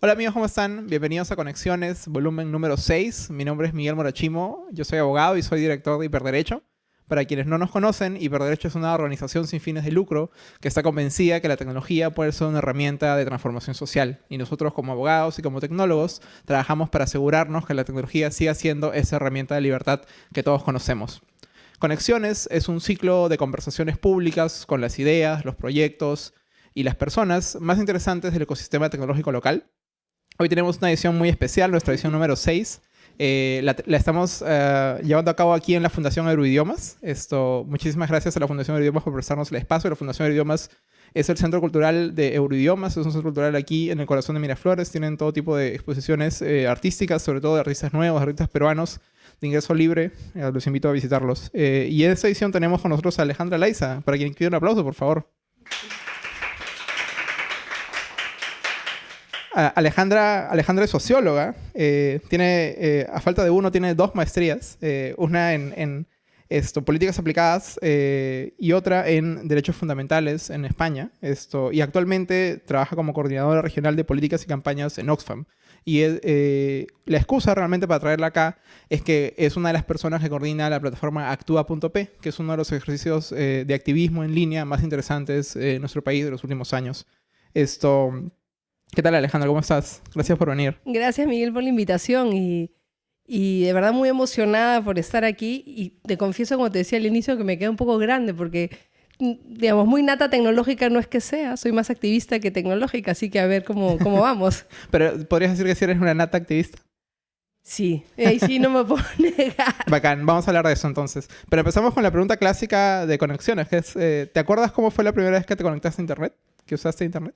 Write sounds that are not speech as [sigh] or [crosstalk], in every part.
Hola amigos, ¿cómo están? Bienvenidos a Conexiones, volumen número 6. Mi nombre es Miguel Morachimo, yo soy abogado y soy director de Hiperderecho. Para quienes no nos conocen, Hiperderecho es una organización sin fines de lucro que está convencida que la tecnología puede ser una herramienta de transformación social. Y nosotros como abogados y como tecnólogos trabajamos para asegurarnos que la tecnología siga siendo esa herramienta de libertad que todos conocemos. Conexiones es un ciclo de conversaciones públicas con las ideas, los proyectos y las personas más interesantes del ecosistema tecnológico local. Hoy tenemos una edición muy especial, nuestra edición número 6, eh, la, estamos eh, llevando a cabo aquí en la Fundación Euroidiomas. Esto, muchísimas gracias a la Fundación Euroidiomas por prestarnos el espacio. La Fundación Euroidiomas es el centro cultural de Euroidiomas, es un centro cultural aquí en el corazón de Miraflores. Tienen todo tipo de exposiciones eh, artísticas, sobre todo de artistas nuevos, artistas peruanos de ingreso libre. los invito a visitarlos. y en esta edición tenemos con nosotros a Alejandra Laiza, para quien quiera un aplauso, por favor. Alejandra, Alejandra es socióloga. Eh, tiene, eh, a falta de uno, tiene dos maestrías. Eh, una en, esto, políticas aplicadas y otra en derechos fundamentales en España. Y actualmente trabaja como coordinadora regional de políticas y campañas en Oxfam. Y la excusa realmente para traerla acá es que es una de las personas que coordina la plataforma Actúa.p, que es uno de los ejercicios de activismo en línea más interesantes en nuestro país de los últimos años. Esto, ¿Qué tal Alejandra? ¿Cómo estás? Gracias por venir. Gracias Miguel por la invitación y, y de verdad muy emocionada por estar aquí y te confieso, como te decía al inicio, que me queda un poco grande porque, mm, digamos, muy nata tecnológica no es que sea, soy más activista que tecnológica, así que a ver cómo, cómo vamos. [laughs] Pero podrías decir que si eres una nata activista. Sí, ahí sí no me puedo [laughs] negar. Bacán, vamos a hablar de eso entonces. Pero empezamos con la pregunta clásica de conexiones, que es, eh, ¿te acuerdas cómo fue la primera vez que te conectaste a Internet? ¿Que usaste Internet?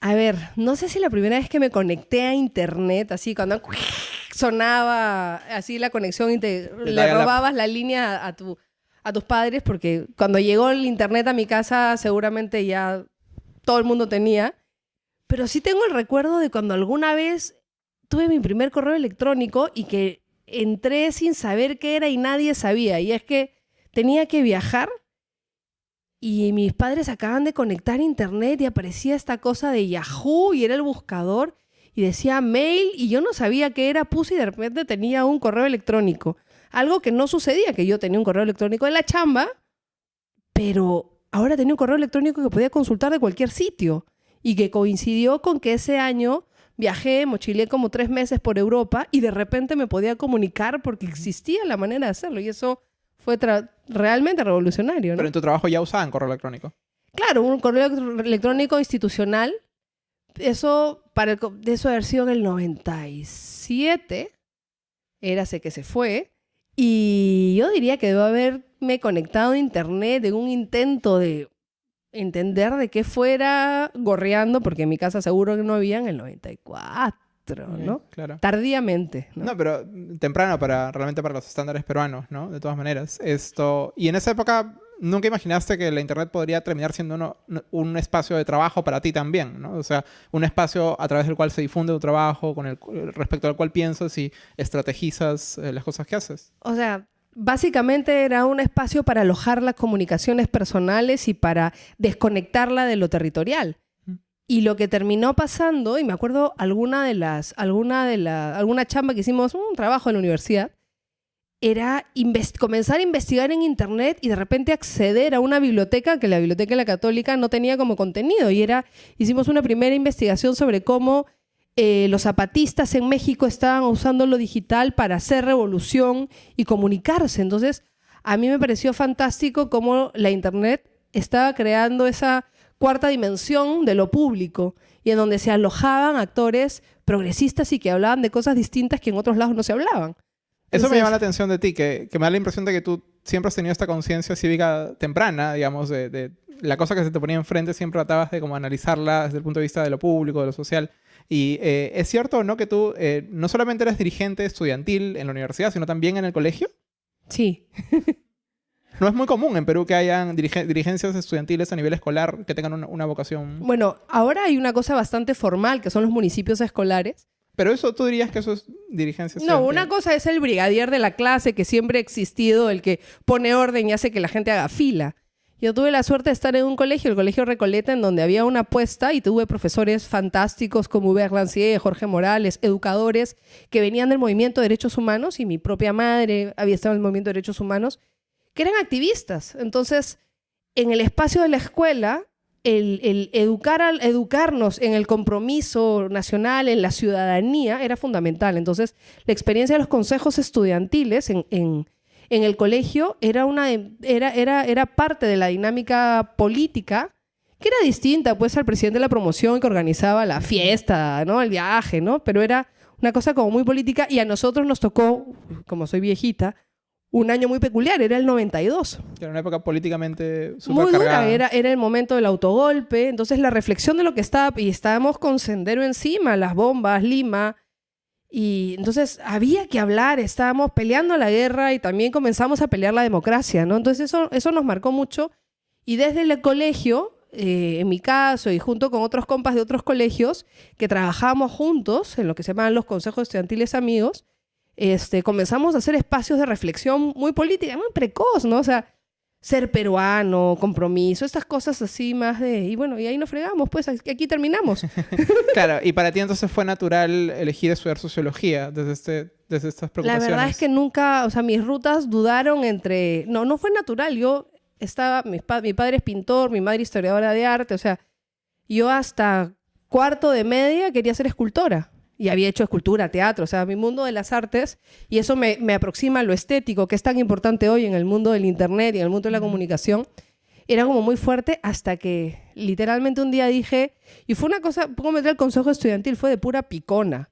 A ver, no sé si la primera vez que me conecté a internet, así cuando sonaba así la conexión y te le robabas la... línea a, tu, a tus padres, porque cuando llegó el internet a mi casa seguramente ya todo el mundo tenía. Pero sí tengo el recuerdo de cuando alguna vez tuve mi primer correo electrónico y que entré sin saber qué era y nadie sabía. Y es que tenía que viajar y mis padres acaban de conectar internet y aparecía esta cosa de Yahoo y era el buscador y decía mail y yo no sabía qué era, puse y de repente tenía un correo electrónico. Algo que no sucedía, que yo tenía un correo electrónico en la chamba, pero ahora tenía un correo electrónico que podía consultar de cualquier sitio y que coincidió con que ese año viajé, mochilé como tres meses por Europa y de repente me podía comunicar porque existía la manera de hacerlo y eso fue realmente revolucionario. Pero en tu trabajo ya usaban correo electrónico. Claro, un correo electrónico institucional. Eso, para de eso haber sido en el 97, era sé que se fue. Y yo diría que debo haberme conectado a internet en un intento de entender de qué fuera gorreando, porque en mi casa seguro que no había en el 94. ¿No? Claro. Tardíamente. ¿no? pero temprano para realmente para los estándares peruanos, ¿no? De todas maneras. Esto, y en esa época nunca imaginaste que la internet podría terminar siendo un espacio de trabajo para ti también, ¿no? O sea, un espacio a través del cual se difunde tu trabajo, con el respecto al cual piensas y estrategizas eh, las cosas que haces. O sea, básicamente era un espacio para alojar las comunicaciones personales y para desconectarla de lo territorial. Y lo que terminó pasando, y me acuerdo alguna de las, alguna de la, chamba que hicimos, un trabajo en la universidad, era comenzar a investigar en internet y de repente acceder a una biblioteca que la biblioteca de la católica no tenía como contenido. Y era, hicimos una primera investigación sobre cómo eh, los zapatistas en México estaban usando lo digital para hacer revolución y comunicarse. Entonces, a mí me pareció fantástico cómo la internet estaba creando esa cuarta dimensión de lo público y en donde se alojaban actores progresistas y que hablaban de cosas distintas que en otros lados no se hablaban. Eso me llama la atención de ti, que, me da la impresión de que tú siempre has tenido esta conciencia cívica temprana, digamos, de, la cosa que se te ponía enfrente, siempre tratabas de como analizarla desde el punto de vista de lo público, de lo social. Y eh, es cierto, ¿no? Que tú eh, no solamente eres dirigente estudiantil en la universidad, sino también en el colegio. Sí. [laughs] No es muy común en Perú que hayan dirigencias estudiantiles a nivel escolar que tengan una, vocación. Bueno, ahora hay una cosa bastante formal que son los municipios escolares. Pero eso, ¿tú dirías que eso es dirigencia No, una cosa es el brigadier de la clase que siempre ha existido, el que pone orden y hace que la gente haga fila. Yo tuve la suerte de estar en un colegio, el Colegio Recoleta, en donde había una apuesta y tuve profesores fantásticos como Hubert Lancier, Jorge Morales, educadores que venían del movimiento de derechos humanos y mi propia madre había estado en el movimiento de derechos humanos, que eran activistas. Entonces, en el espacio de la escuela, el, educar al, educarnos en el compromiso nacional, en la ciudadanía, era fundamental. Entonces, la experiencia de los consejos estudiantiles en en el colegio era, una, era, era, era parte de la dinámica política que era distinta pues al presidente de la promoción que organizaba la fiesta, ¿no? El viaje, ¿no? Pero era una cosa como muy política y a nosotros nos tocó, como soy viejita, un año muy peculiar, era el 92. Era una época políticamente Muy dura, era, era el momento del autogolpe, entonces la reflexión de lo que estaba, y estábamos con Sendero encima, las bombas, Lima, y entonces había que hablar, estábamos peleando la guerra y también comenzamos a pelear la democracia, ¿no? Entonces eso, eso nos marcó mucho. Y desde el colegio, eh, en mi caso y junto con otros compas de otros colegios, que trabajábamos juntos en lo que se llaman los consejos estudiantiles amigos, este, comenzamos a hacer espacios de reflexión muy política, muy precoz, ¿no? O sea, ser peruano, compromiso, estas cosas así más de... Y bueno, y ahí nos fregamos, pues aquí terminamos. [laughs] [laughs] claro, y para ti entonces fue natural elegir estudiar sociología desde, este, desde estas preocupaciones. La verdad es que nunca, o sea, mis rutas dudaron entre... No, no fue natural, yo estaba... Mi, mi padre es pintor, mi madre historiadora de arte, o sea, yo hasta cuarto de media quería ser escultora y había hecho escultura, teatro, o sea, mi mundo de las artes, y eso me, aproxima a lo estético, que es tan importante hoy en el mundo del Internet y en el mundo de la comunicación, era como muy fuerte hasta que literalmente un día dije, y fue una cosa, pongo meter el consejo estudiantil, fue de pura picona.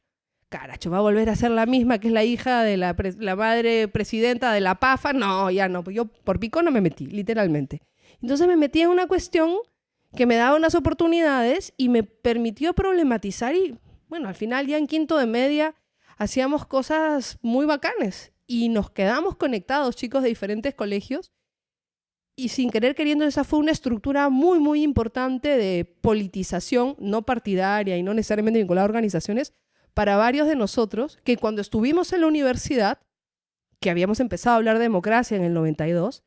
Caracho, va a volver a ser la misma que es la hija de la, la madre presidenta de la PAFA. No, ya no, pues yo por picona me metí, literalmente. Entonces me metí en una cuestión que me daba unas oportunidades y me permitió problematizar y bueno, al final ya en quinto de media hacíamos cosas muy bacanes y nos quedamos conectados, chicos de diferentes colegios. Y sin querer queriendo, esa fue una estructura muy, muy importante de politización no partidaria y no necesariamente vinculada a organizaciones para varios de nosotros que cuando estuvimos en la universidad, que habíamos empezado a hablar de democracia en el 92,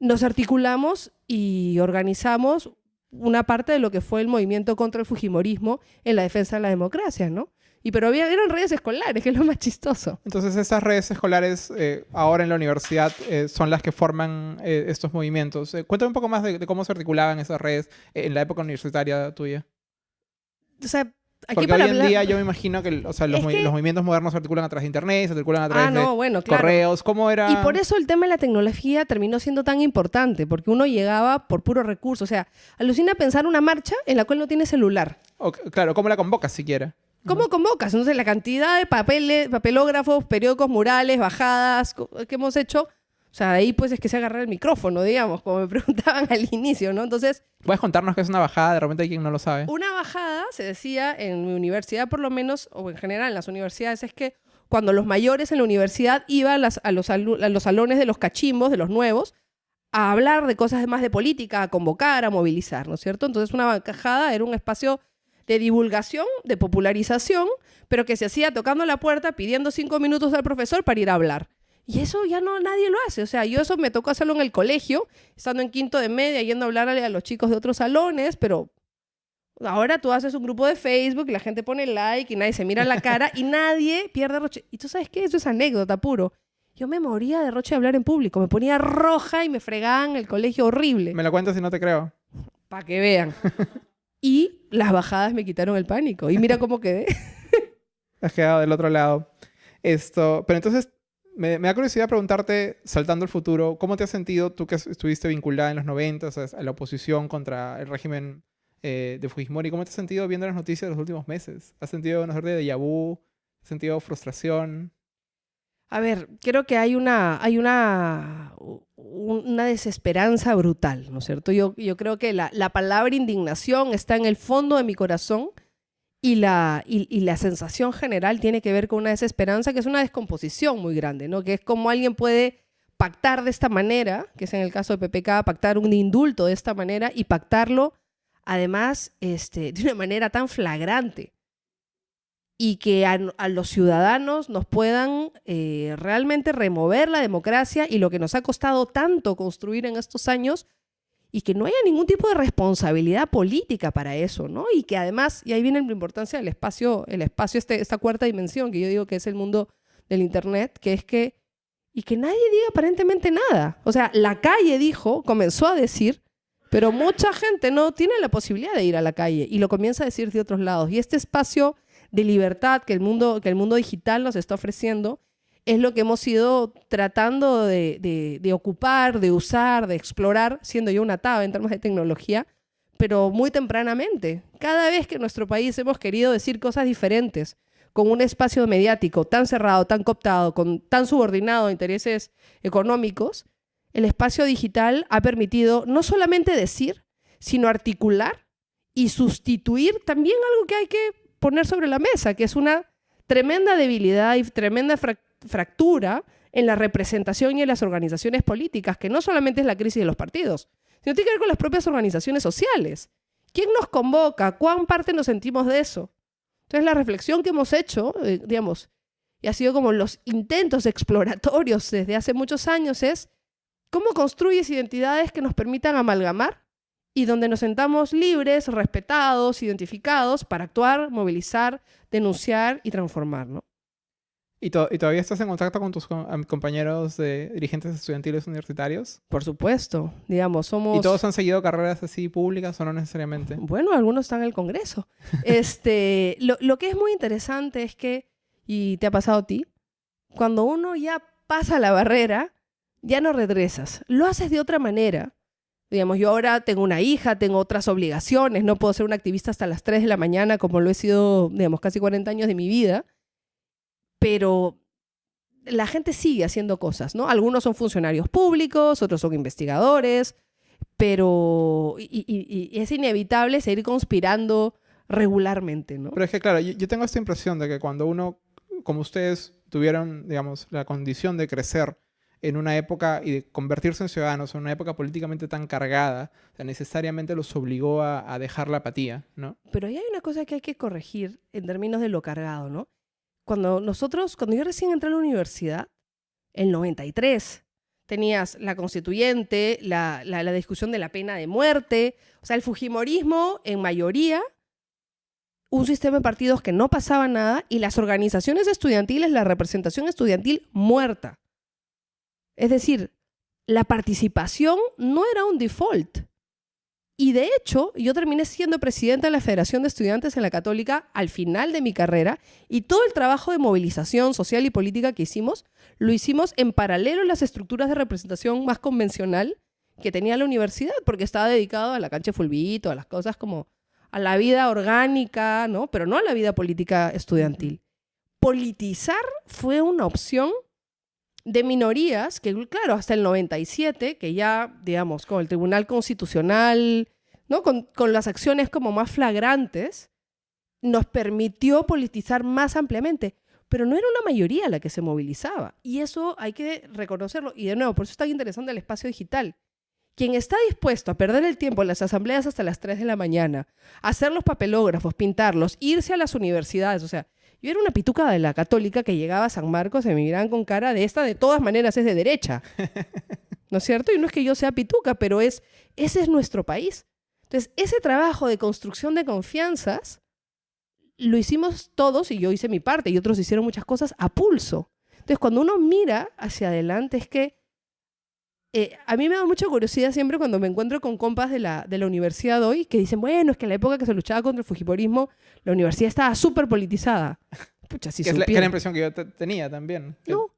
nos articulamos y organizamos una parte de lo que fue el movimiento contra el Fujimorismo en la defensa de la democracia, ¿no? Y pero había, eran redes escolares, que es lo más chistoso. Entonces esas redes escolares eh, ahora en la universidad eh, son las que forman eh, estos movimientos. cuéntame un poco más de, de, cómo se articulaban esas redes en la época universitaria tuya. O sea, porque hoy en día yo me imagino que, los, movimientos modernos se articulan a través de internet, se articulan a través ah, de correos. ¿Cómo era? Y por eso el tema de la tecnología terminó siendo tan importante, porque uno llegaba por puro recurso. O sea, alucina pensar una marcha en la cual no tiene celular. claro, ¿cómo la convocas siquiera? ¿Cómo convocas? Entonces, la cantidad de papeles, papelógrafos, periódicos, murales, bajadas que hemos hecho o sea, ahí pues es que se agarra el micrófono, digamos, como me [laughs] preguntaban al inicio, ¿no? Entonces... ¿Puedes contarnos qué es una bajada? De repente hay quien no lo sabe. Una bajada, se decía en mi universidad por lo menos, o en general en las universidades, es que cuando los mayores en la universidad iban a, los, salones de los cachimbos, de los nuevos, a hablar de cosas más de política, a convocar, a movilizar, ¿no es cierto? Entonces una bajada era un espacio de divulgación, de popularización, pero que se hacía tocando la puerta, pidiendo cinco minutos al profesor para ir a hablar. Y eso ya no nadie lo hace. O sea, yo eso me tocó hacerlo en el colegio, estando en quinto de media, yendo a hablarle a los chicos de otros salones, pero ahora tú haces un grupo de Facebook y la gente pone like y nadie se mira la [laughs] cara y nadie pierde roche. Y tú sabes qué, eso es anécdota puro. Yo me moría de roche de hablar en público, me ponía roja y me fregaban el colegio horrible. Me lo cuentas si no te creo. Para que vean. [laughs] y las bajadas me quitaron el pánico. Y mira cómo quedé. [laughs] Has quedado del otro lado. Esto, pero entonces me, da curiosidad preguntarte, saltando al futuro, ¿cómo te has sentido tú que estuviste vinculada en los 90 a la oposición contra el régimen eh, de Fujimori? ¿Cómo te has sentido viendo las noticias de los últimos meses? ¿Has sentido una suerte de déjà? ¿Has sentido frustración? A ver, creo que hay una, hay una, una desesperanza brutal, ¿no es cierto? Yo, yo creo que la, la palabra indignación está en el fondo de mi corazón y la, y, la sensación general tiene que ver con una desesperanza, que es una descomposición muy grande, ¿no? Que es como alguien puede pactar de esta manera, que es en el caso de PPK, pactar un indulto de esta manera y pactarlo además este, de una manera tan flagrante y que a, los ciudadanos nos puedan eh, realmente remover la democracia y lo que nos ha costado tanto construir en estos años y que no haya ningún tipo de responsabilidad política para eso, ¿no? Y que además, y ahí viene la importancia del espacio, el espacio, este, esta cuarta dimensión, que yo digo que es el mundo del Internet, que es que, y que nadie diga aparentemente nada. O sea, la calle dijo, comenzó a decir, pero mucha gente no tiene la posibilidad de ir a la calle y lo comienza a decir de otros lados. Y este espacio de libertad que el mundo, que el mundo digital nos está ofreciendo es lo que hemos ido tratando de, ocupar, de usar, de explorar, siendo yo una taba en términos de tecnología, pero muy tempranamente. Cada vez que en nuestro país hemos querido decir cosas diferentes, con un espacio mediático tan cerrado, tan cooptado, con, tan subordinado a intereses económicos, el espacio digital ha permitido no solamente decir, sino articular y sustituir también algo que hay que poner sobre la mesa, que es una tremenda debilidad y tremenda fractura en la representación y en las organizaciones políticas, que no solamente es la crisis de los partidos, sino tiene que ver con las propias organizaciones sociales. ¿Quién nos convoca? ¿Cuán parte nos sentimos de eso? Entonces la reflexión que hemos hecho, eh, digamos, y ha sido como los intentos exploratorios desde hace muchos años, es cómo construyes identidades que nos permitan amalgamar y donde nos sentamos libres, respetados, identificados para actuar, movilizar, denunciar y transformar, ¿no? ¿Y, todavía estás en contacto con tus compañeros de dirigentes estudiantiles universitarios? Por supuesto, digamos, somos... ¿Y todos han seguido carreras así públicas o no necesariamente? Bueno, algunos están en el Congreso. [laughs] este, lo, lo que es muy interesante es que, y te ha pasado a ti, cuando uno ya pasa la barrera, ya no regresas. Lo haces de otra manera. Digamos, yo ahora tengo una hija, tengo otras obligaciones, no puedo ser un activista hasta las 3 de la mañana como lo he sido, digamos, casi 40 años de mi vida pero la gente sigue haciendo cosas, ¿no? Algunos son funcionarios públicos, otros son investigadores, pero y, es inevitable seguir conspirando regularmente, ¿no? Pero es que, claro, yo, tengo esta impresión de que cuando uno, como ustedes, tuvieron, digamos, la condición de crecer en una época y de convertirse en ciudadanos en una época políticamente tan cargada, necesariamente los obligó a, a dejar la apatía, ¿no? Pero ahí hay una cosa que hay que corregir en términos de lo cargado, ¿no? Cuando nosotros, cuando yo recién entré a la universidad, el 93, tenías la constituyente, la, la, discusión de la pena de muerte, o sea, el Fujimorismo en mayoría, un sistema de partidos que no pasaba nada y las organizaciones estudiantiles, la representación estudiantil muerta. Es decir, la participación no era un default. Y de hecho, yo terminé siendo presidenta de la Federación de Estudiantes en la Católica al final de mi carrera y todo el trabajo de movilización social y política que hicimos, lo hicimos en paralelo a las estructuras de representación más convencional que tenía la universidad, porque estaba dedicado a la cancha de fulbito, a las cosas como a la vida orgánica, ¿no? Pero no a la vida política estudiantil. Politizar fue una opción de minorías, que claro, hasta el 97, que ya, digamos, con el Tribunal Constitucional, ¿no? Con, con, las acciones como más flagrantes, nos permitió politizar más ampliamente. Pero no era una mayoría la que se movilizaba. Y eso hay que reconocerlo. Y de nuevo, por eso es tan interesante el espacio digital. Quien está dispuesto a perder el tiempo en las asambleas hasta las 3 de la mañana, hacer los papelógrafos, pintarlos, irse a las universidades, o sea, yo era una pituca de la católica que llegaba a San Marcos y me miraban con cara de esta, de todas maneras es de derecha. [laughs] ¿No es cierto? Y no es que yo sea pituca, pero es, ese es nuestro país. Entonces, ese trabajo de construcción de confianzas lo hicimos todos y yo hice mi parte y otros hicieron muchas cosas a pulso. Entonces, cuando uno mira hacia adelante es que eh, a mí me da mucha curiosidad siempre cuando me encuentro con compas de la, de la universidad hoy que dicen, bueno, es que en la época que se luchaba contra el Fujimorismo, la universidad estaba súper politizada. [laughs] Pucha, si que, es la, la, impresión que yo tenía también. No.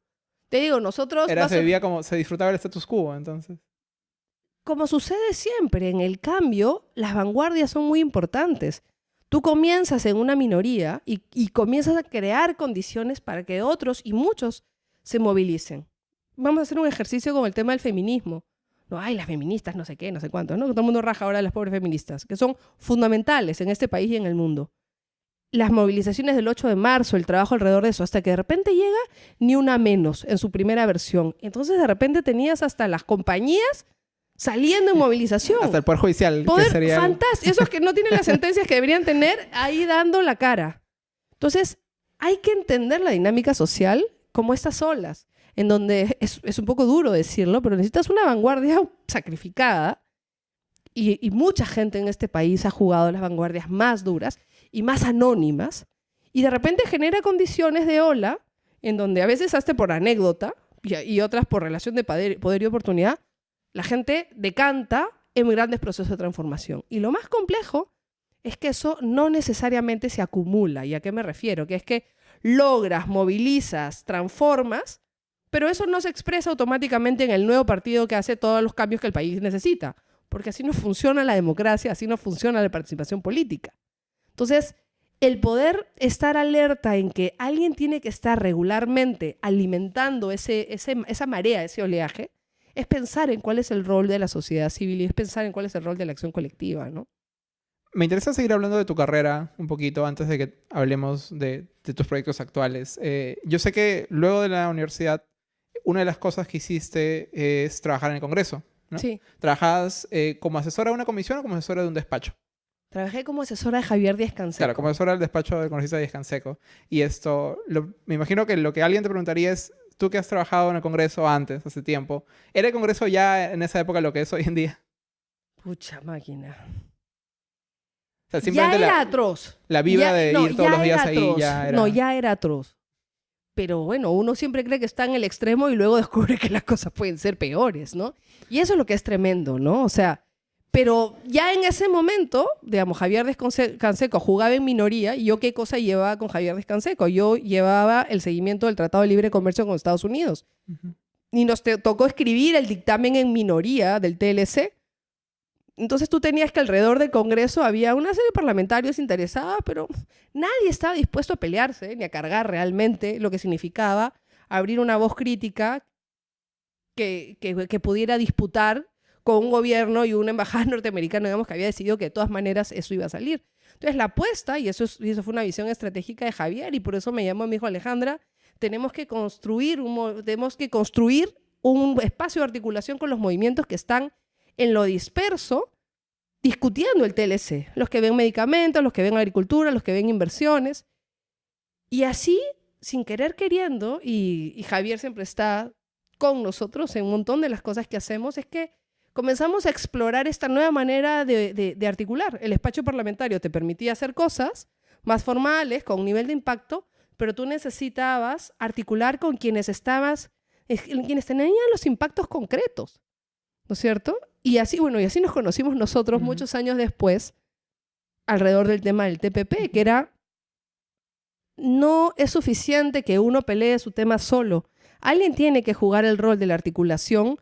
Te digo, nosotros... Era, se vivía como, se disfrutaba el status quo, entonces. Como sucede siempre, en el cambio, las vanguardias son muy importantes. Tú comienzas en una minoría y, y comienzas a crear condiciones para que otros y muchos se movilicen vamos a hacer un ejercicio con el tema del feminismo. No, hay las feministas, no sé qué, no sé cuánto, ¿no? Todo el mundo raja ahora las pobres feministas, que son fundamentales en este país y en el mundo. Las movilizaciones del 8 de marzo, el trabajo alrededor de eso, hasta que de repente llega ni una menos en su primera versión. Entonces de repente tenías hasta las compañías saliendo en [laughs] movilización. Hasta el Poder Judicial. Poder fantástico. Esos que no tienen las sentencias que deberían tener ahí dando la cara. Entonces, hay que entender la dinámica social como estas olas en donde es, un poco duro decirlo, pero necesitas una vanguardia sacrificada y, mucha gente en este país ha jugado las vanguardias más duras y más anónimas, y de repente genera condiciones de ola en donde a veces hasta por anécdota y, otras por relación de poder y oportunidad, la gente decanta en grandes procesos de transformación. Y lo más complejo es que eso no necesariamente se acumula. ¿Y a qué me refiero? Que es que logras, movilizas, transformas, pero eso no se expresa automáticamente en el nuevo partido que hace todos los cambios que el país necesita, porque así no funciona la democracia, así no funciona la participación política. Entonces, el poder estar alerta en que alguien tiene que estar regularmente alimentando esa marea, ese oleaje, es pensar en cuál es el rol de la sociedad civil y es pensar en cuál es el rol de la acción colectiva, ¿no? Me interesa seguir hablando de tu carrera un poquito antes de que hablemos de, tus proyectos actuales. Eh, yo sé que luego de la universidad, una de las cosas que hiciste es trabajar en el Congreso. ¿no? Sí. ¿Trabajas eh, como asesora de una comisión o como asesora de un despacho? Trabajé como asesora de Javier Díaz Canseco. Claro, como asesora del despacho del congresista Díaz Canseco. Y esto, me imagino que lo que alguien te preguntaría es, tú que has trabajado en el Congreso antes, hace tiempo, ¿era el Congreso ya en esa época lo que es hoy en día? Pucha máquina ya era atroz. La vibra de ir todos los días ahí ya era... No, ya era atroz. Pero bueno, uno siempre cree que está en el extremo y luego [laughs] descubre que las cosas pueden ser peores, ¿no? Y eso es lo que es tremendo, ¿no? O sea, pero ya en ese momento, digamos, Javier Descanseco jugaba en minoría y yo qué cosa llevaba con Javier Descanseco. Yo llevaba el seguimiento del Tratado de Libre Comercio con Estados Unidos. Y nos tocó escribir el dictamen en minoría del TLC entonces tú tenías que alrededor del Congreso había una serie de parlamentarios interesados, pero nadie estaba dispuesto a pelearse ni a cargar realmente lo que significaba abrir una voz crítica que, que, pudiera disputar con un gobierno y una embajada [laughs] norteamericana, digamos, que había decidido que de todas maneras eso iba a salir. Entonces la apuesta, y eso, y eso fue una visión estratégica de Javier, y por eso me llamó mi hijo Alejandra, tenemos que construir tenemos que construir un espacio de articulación con los movimientos que están en lo disperso discutiendo el TLC. Los que ven medicamentos, los que ven agricultura, los que ven inversiones. Y así, sin querer queriendo, y, Javier siempre está con nosotros en un montón de las cosas que hacemos, es que comenzamos a explorar esta nueva manera de, articular. El despacho parlamentario te permitía hacer cosas más formales, con un nivel de impacto, pero tú necesitabas articular con quienes estabas, quienes tenían los impactos concretos. ¿No es cierto? Y así, bueno, y así nos conocimos nosotros muchos años después alrededor del tema del TPP, que era, no es suficiente que uno pelee su tema solo. Alguien tiene que jugar el rol de la articulación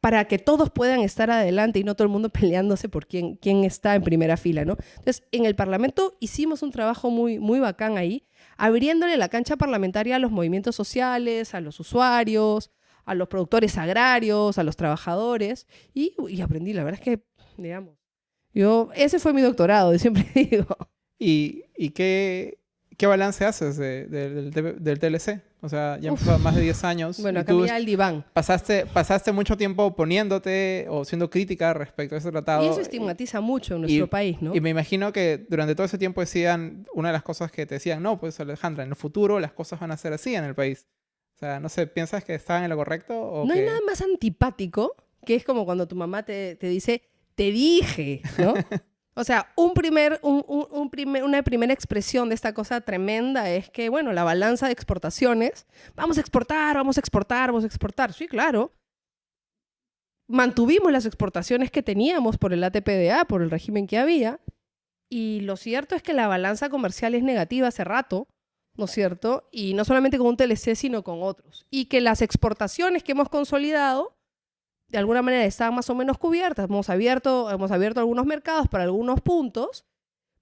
para que todos puedan estar adelante y no todo el mundo [laughs] peleándose por quién, quién está en primera fila, ¿no? Entonces, en el Parlamento hicimos un trabajo muy, muy bacán ahí, abriéndole la cancha parlamentaria a los movimientos sociales, a los usuarios, a los productores agrarios, a los trabajadores, y, aprendí, la verdad es que, digamos, yo, ese fue mi doctorado, [laughs] siempre digo. ¿Y, y qué, qué balance haces del, TLC? O sea, ya han más de 10 años. [laughs] Bueno, acá el diván. Pasaste, pasaste mucho tiempo oponiéndote o siendo crítica respecto a ese tratado. Y eso estigmatiza mucho en nuestro país, ¿no? Y me imagino que durante todo ese tiempo decían, una de las cosas que te decían, no, pues Alejandra, en el futuro las cosas van a ser así en el país. O sea, no sé, ¿piensas que estaban en lo correcto? O no hay nada más antipático que es como cuando tu mamá te, te dice, te dije, ¿no? o sea, un primer, un, un, primer, una primera expresión de esta cosa tremenda es que, bueno, la balanza de exportaciones, vamos a exportar, vamos a exportar, vamos a exportar. Sí, claro. Mantuvimos las exportaciones que teníamos por el ATPDA, por el régimen que había, y lo cierto es que la balanza comercial es negativa hace rato ¿no es cierto? Y no solamente con un TLC, sino con otros. Y que las exportaciones que hemos consolidado, de alguna manera, estaban más o menos cubiertas. Hemos abierto, hemos abierto algunos mercados para algunos puntos,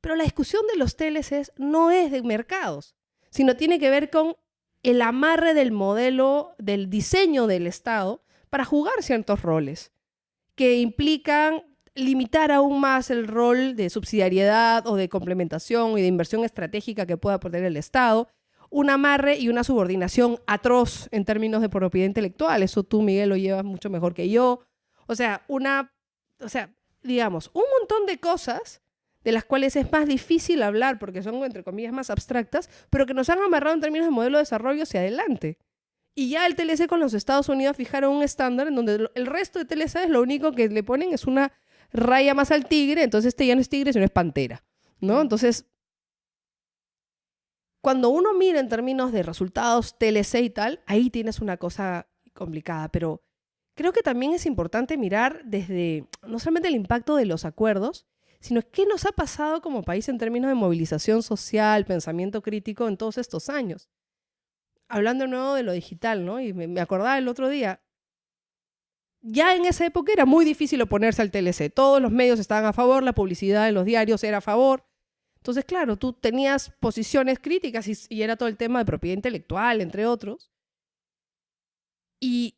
pero la discusión de los TLCs no es de mercados, sino tiene que ver con el amarre del modelo, del diseño del Estado para jugar ciertos roles que implican limitar aún más el rol de subsidiariedad o de complementación y de inversión estratégica que pueda poner el Estado, un amarre y una subordinación atroz en términos de propiedad intelectual. Eso tú, Miguel, lo llevas mucho mejor que yo. O sea, una, o sea, digamos, un montón de cosas de las cuales es más difícil hablar porque son, entre comillas, más abstractas, pero que nos han amarrado en términos de modelo de desarrollo hacia adelante. Y ya el TLC con los Estados Unidos fijaron un estándar en donde el resto de TLC es lo único que le ponen es una raya más al tigre, entonces este ya no es tigre, sino es pantera, ¿no? Entonces, cuando uno mira en términos de resultados TLC y tal, ahí tienes una cosa complicada, pero creo que también es importante mirar desde no solamente el impacto de los acuerdos, sino qué nos ha pasado como país en términos de movilización social, pensamiento crítico en todos estos años. Hablando de nuevo de lo digital, ¿no? Y me, acordaba el otro día, ya en esa época era muy difícil oponerse al TLC. Todos los medios estaban a favor, la publicidad en los diarios era a favor. Entonces, claro, tú tenías posiciones críticas y, era todo el tema de propiedad intelectual, entre otros. Y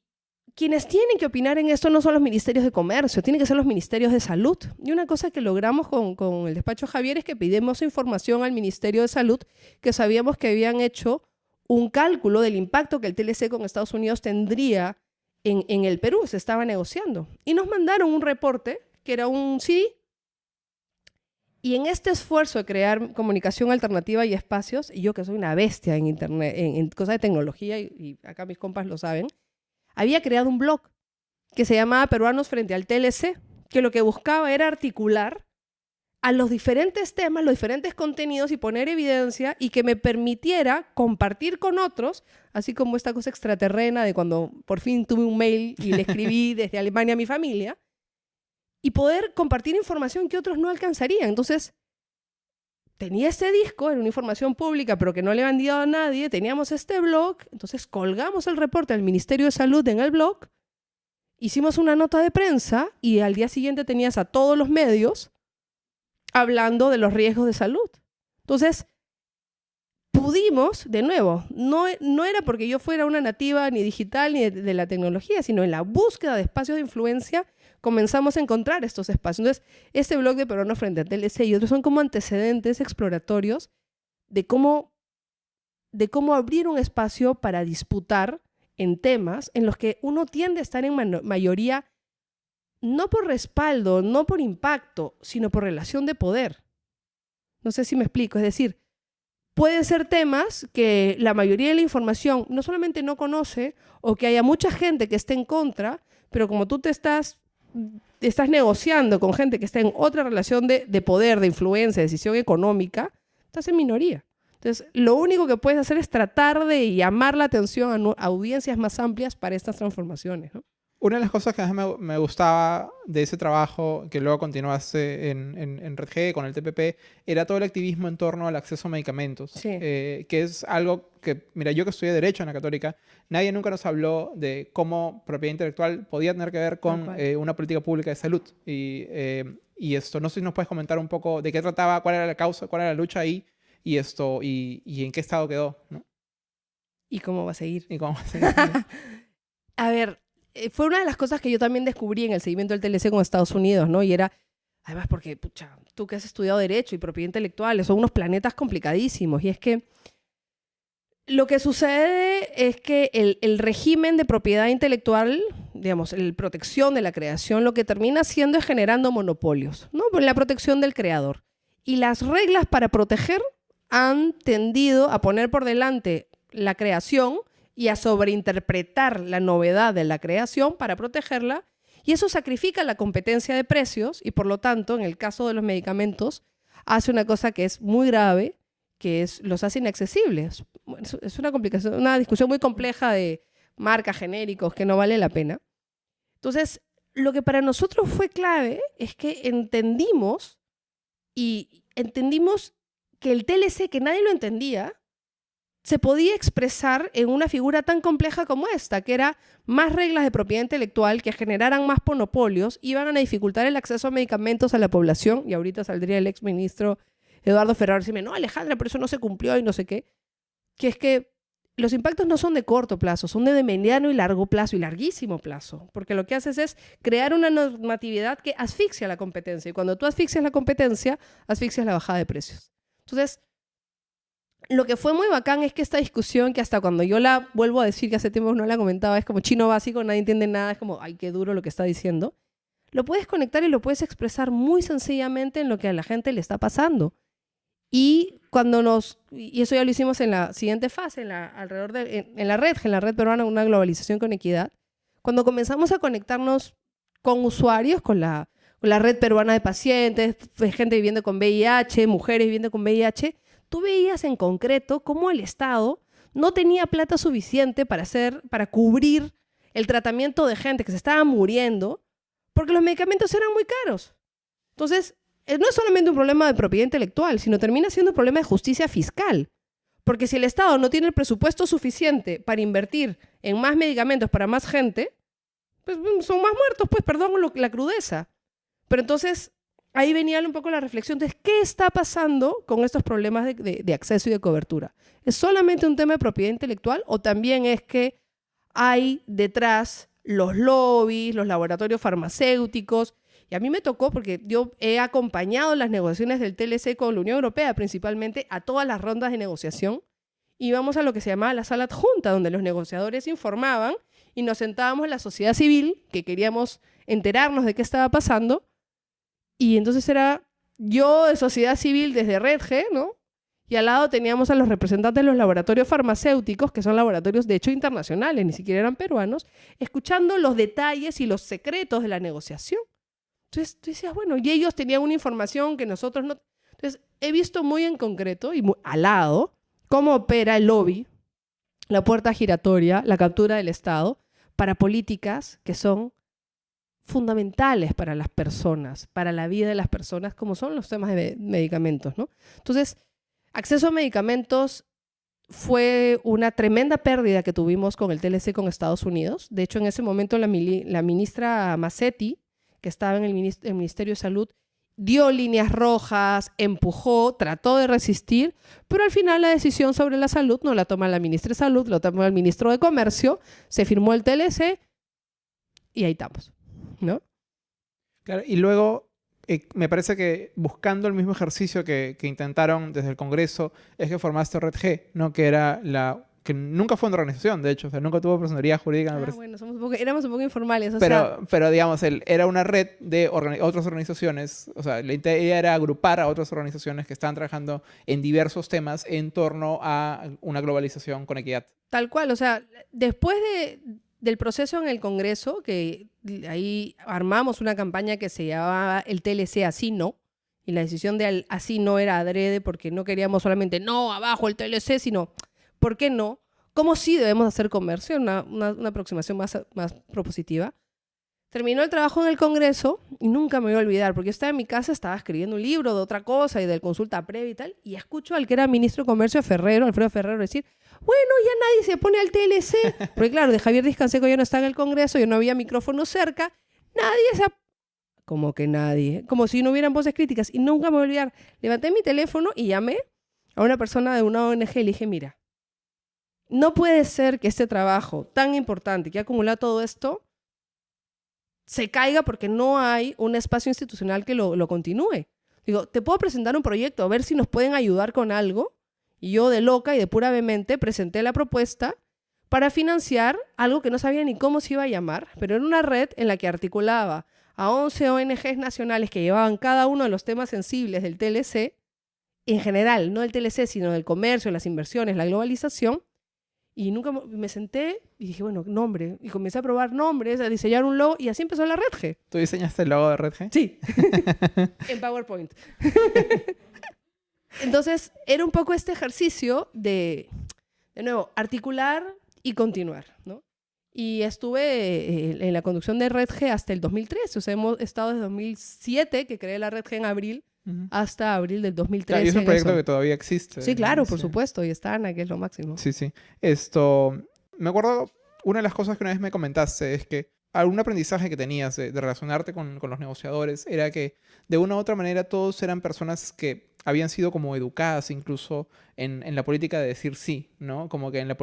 quienes tienen que opinar en esto no son los ministerios de comercio, tienen que ser los ministerios de salud. Y una cosa que logramos con, el despacho Javier es que pedimos información al Ministerio de Salud, que sabíamos que habían hecho un cálculo del impacto que el TLC con Estados Unidos tendría en, en el Perú, se estaba negociando. Y nos mandaron un reporte, que era un sí, y en este esfuerzo de crear comunicación alternativa y espacios, y yo que soy una bestia en internet, en, cosas de tecnología, y, acá mis compas lo saben, había creado un blog que se llamaba Peruanos frente al TLC, que lo que buscaba era articular a los diferentes temas, los diferentes contenidos y poner evidencia y que me permitiera compartir con otros, así como esta cosa extraterrena de cuando por fin tuve un mail y le escribí [laughs] desde Alemania a mi familia, y poder compartir información que otros no alcanzarían. Entonces, tenía este disco, era una información pública, pero que no le habían dado a nadie, teníamos este blog, entonces colgamos el reporte al Ministerio de Salud en el blog, hicimos una nota de prensa y al día siguiente tenías a todos los medios hablando de los riesgos de salud. Entonces, pudimos, de nuevo, no, no era porque yo fuera una nativa ni digital ni de, la tecnología, sino en la búsqueda de espacios de influencia comenzamos a encontrar estos espacios. Entonces, este blog de Peruano frente a TLC y otros son como antecedentes exploratorios de cómo, de cómo abrir un espacio para disputar en temas en los que uno tiende a estar en mayoría no por respaldo, no por impacto, sino por relación de poder. No sé si me explico. Es decir, pueden ser temas que la mayoría de la información no solamente no conoce o que haya mucha gente que esté en contra, pero como tú te estás estás negociando con gente que está en otra relación de, poder, de influencia, de decisión económica, estás en minoría. Entonces, lo único que puedes hacer es tratar de llamar la atención a, audiencias más amplias para estas transformaciones. Una de las cosas que más me, gustaba de ese trabajo, que luego continuaste en, en, en Red G con el TPP, era todo el activismo en torno al acceso a medicamentos, eh, que es algo que, mira, yo que estudié Derecho en la Católica, nadie nunca nos habló de cómo propiedad intelectual podía tener que ver con eh, una política pública de salud. Y, eh, y, esto, no sé si nos puedes comentar un poco de qué trataba, cuál era la causa, cuál era la lucha ahí, y esto, y, y en qué estado quedó, ¿no? ¿Y cómo va a seguir? ¿Y cómo va a [laughs] seguir? a ver, fue una de las cosas que yo también descubrí en el seguimiento del TLC con Estados Unidos, ¿no? Y era, además porque, pucha, tú que has estudiado Derecho y Propiedad Intelectual, son unos planetas complicadísimos. Y es que lo que sucede es que el, el régimen de propiedad intelectual, digamos, la protección de la creación, lo que termina haciendo es generando monopolios, ¿no? La protección del creador. Y las reglas para proteger han tendido a poner por delante la creación y a sobreinterpretar la novedad de la creación para protegerla, y eso sacrifica la competencia de precios y por lo tanto, en el caso de los medicamentos, hace una cosa que es muy grave, que es los hace inaccesibles. Es una complicación, una discusión muy compleja de marcas genéricos que no vale la pena. Entonces, lo que para nosotros fue clave es que entendimos y entendimos que el TLC, que nadie lo entendía, se podía expresar en una figura tan compleja como esta, que era más reglas de propiedad intelectual que generaran más monopolios, iban a dificultar el acceso a medicamentos a la población, y ahorita saldría el ex ministro Eduardo Ferrer y no, Alejandra, pero eso no se cumplió y no sé qué, que es que los impactos no son de corto plazo, son de mediano y largo plazo y larguísimo plazo, porque lo que haces es crear una normatividad que asfixia la competencia, y cuando tú asfixias la competencia, asfixias la bajada de precios. Entonces, lo que fue muy bacán es que esta discusión, que hasta cuando yo la vuelvo a decir, que hace tiempo no la comentaba, es como chino básico, nadie entiende nada, es como, ay, qué duro lo que está diciendo. Lo puedes conectar y lo puedes expresar muy sencillamente en lo que a la gente le está pasando. Y cuando nos, y eso ya lo hicimos en la siguiente fase, en la, alrededor de, en, la red, en la red peruana, una globalización con equidad, cuando comenzamos a conectarnos con usuarios, con la la red peruana de pacientes, gente viviendo con VIH, mujeres viviendo con VIH, tú veías en concreto cómo el Estado no tenía plata suficiente para hacer, para cubrir el tratamiento de gente que se estaba muriendo, porque los medicamentos eran muy caros. Entonces, eh, no es solamente un problema de propiedad intelectual, sino termina siendo un problema de justicia fiscal. Porque si el Estado no tiene el presupuesto suficiente para invertir en más medicamentos para más gente, pues mm, son más muertos, pues perdón la crudeza. Pero entonces ahí venía un poco la reflexión de qué está pasando con estos problemas de, acceso y de cobertura. ¿Es solamente un tema de propiedad intelectual o también es que hay detrás los lobbies, los laboratorios farmacéuticos? Y a mí me tocó, porque yo he acompañado las negociaciones del TLC con la Unión Europea, principalmente a todas las rondas de negociación, íbamos a lo que se llamaba la sala adjunta, donde los negociadores informaban y nos sentábamos en la sociedad civil, que queríamos enterarnos de qué estaba pasando, y entonces era yo de sociedad civil desde Red G, ¿no? Y al lado teníamos a los representantes de los laboratorios farmacéuticos, que son laboratorios de hecho internacionales, ni siquiera eran peruanos, escuchando los detalles y los secretos de la negociación. Entonces tú decías, bueno, y ellos tenían una información que nosotros no... Entonces he visto muy en concreto y al lado cómo opera el lobby, la puerta giratoria, la captura del Estado, para políticas que son fundamentales para las personas, para la vida de las personas, como son los temas de medicamentos, ¿no? Entonces, acceso a medicamentos fue una tremenda pérdida que tuvimos con el TLC con Estados Unidos. De hecho, en ese momento la, ministra Massetti, que estaba en el, Ministerio de Salud, dio líneas rojas, empujó, trató de resistir, pero al final la decisión sobre la salud no la toma la ministra de Salud, lo toma el ministro de Comercio, se firmó el TLC y ahí estamos. ¿No? Claro, y luego eh, me parece que buscando el mismo ejercicio que, intentaron desde el Congreso es que formaste Red G, ¿no? Que era la que nunca fue una organización, de hecho, o sea, nunca tuvo personalidad jurídica. Ah, bueno, somos un poco, éramos un poco informales. pero, pero, digamos, era una red de otras organizaciones, o sea, la idea era agrupar a otras organizaciones que estaban trabajando en diversos temas en torno a una globalización con equidad. Tal cual, o sea, después de, del proceso en el Congreso, que ahí armamos una campaña que se llamaba el TLC así no, y la decisión de así no era adrede porque no queríamos solamente no, abajo el TLC, sino ¿por qué no? ¿Cómo sí debemos hacer comercio? Una, una aproximación más, más propositiva. Terminó el trabajo en el Congreso y nunca me voy a olvidar, porque yo estaba en mi casa, estaba escribiendo un libro de otra cosa y de consulta previa y tal, y escucho al que era ministro de Comercio, Ferrero, Alfredo Ferrero, decir, bueno, ya nadie se pone al TLC, [laughs] porque claro, de Javier Discanseco ya no está en el Congreso, ya no había micrófono cerca, nadie se... Como que nadie, como si no hubieran voces críticas, y nunca me voy a olvidar. Levanté mi teléfono y llamé a una persona de una ONG y le dije, mira, no puede ser que este trabajo tan importante que ha acumulado todo esto se caiga porque no hay un espacio institucional que lo, continúe. Digo, te puedo presentar un proyecto, a ver si nos pueden ayudar con algo. Y yo de loca y de pura vehemente presenté la propuesta para financiar algo que no sabía ni cómo se iba a llamar, pero era una red en la que articulaba a 11 ONGs nacionales que llevaban cada uno de los temas sensibles del TLC, en general, no del TLC, sino del comercio, las inversiones, la globalización, y nunca me senté y dije, bueno, nombre. Y comencé a probar nombres, a diseñar un logo y así empezó la Red G. ¿Tú diseñaste el logo de Red G? Sí, [laughs] en PowerPoint. [laughs] Entonces, era un poco este ejercicio de, de nuevo, articular y continuar, ¿no? Y estuve eh, en la conducción de Red G hasta el 2013. O sea, hemos estado desde 2007, que creé la Red G en abril, hasta abril del 2013. y es un proyecto que todavía existe. Sí, claro, por supuesto, y está Ana, que es lo máximo. Sí, sí. Esto, me acuerdo, una de las cosas que una vez me comentaste es que algún aprendizaje que tenías de, relacionarte con, con, los negociadores era que de una u otra manera todos eran personas que habían sido como educadas incluso en, en la política de decir sí, ¿no? Como que en la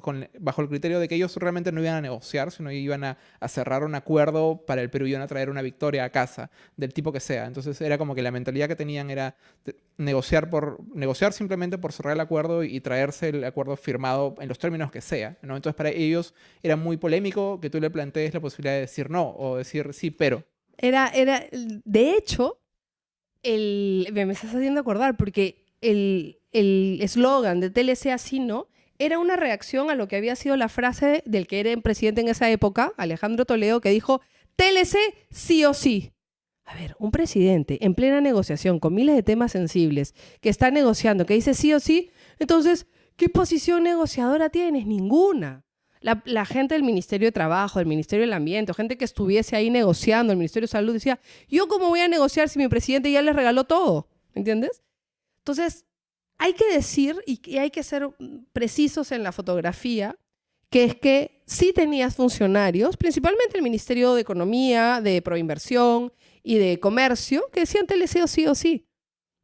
con, bajo el criterio de que ellos realmente no iban a negociar, sino iban a, cerrar un acuerdo para el Perú iban a traer una victoria a casa, del tipo que sea. Entonces era como que la mentalidad que tenían era negociar, por, negociar simplemente por cerrar el acuerdo y traerse el acuerdo firmado en los términos que sea. Entonces para ellos era muy polémico que tú le plantees la posibilidad de decir no o decir sí, pero. Era, era, de hecho, el, me estás haciendo acordar, porque el eslogan de TLC así no era una reacción a lo que había sido la frase del que era presidente en esa época, Alejandro Toledo, que dijo, TLC sí o sí. A ver, un presidente en plena negociación con miles de temas sensibles, que está negociando, que dice sí o sí, entonces, ¿qué posición negociadora tienes? Ninguna. La, gente del Ministerio de Trabajo, del Ministerio del Ambiente, gente que estuviese ahí negociando, el Ministerio de Salud, decía, ¿yo cómo voy a negociar si mi presidente ya les regaló todo? ¿Entiendes? Entonces, hay que decir y hay que ser precisos en la fotografía, que es que sí tenías funcionarios, principalmente el Ministerio de Economía, de Proinversión y de Comercio, que decían TLC o sí o sí.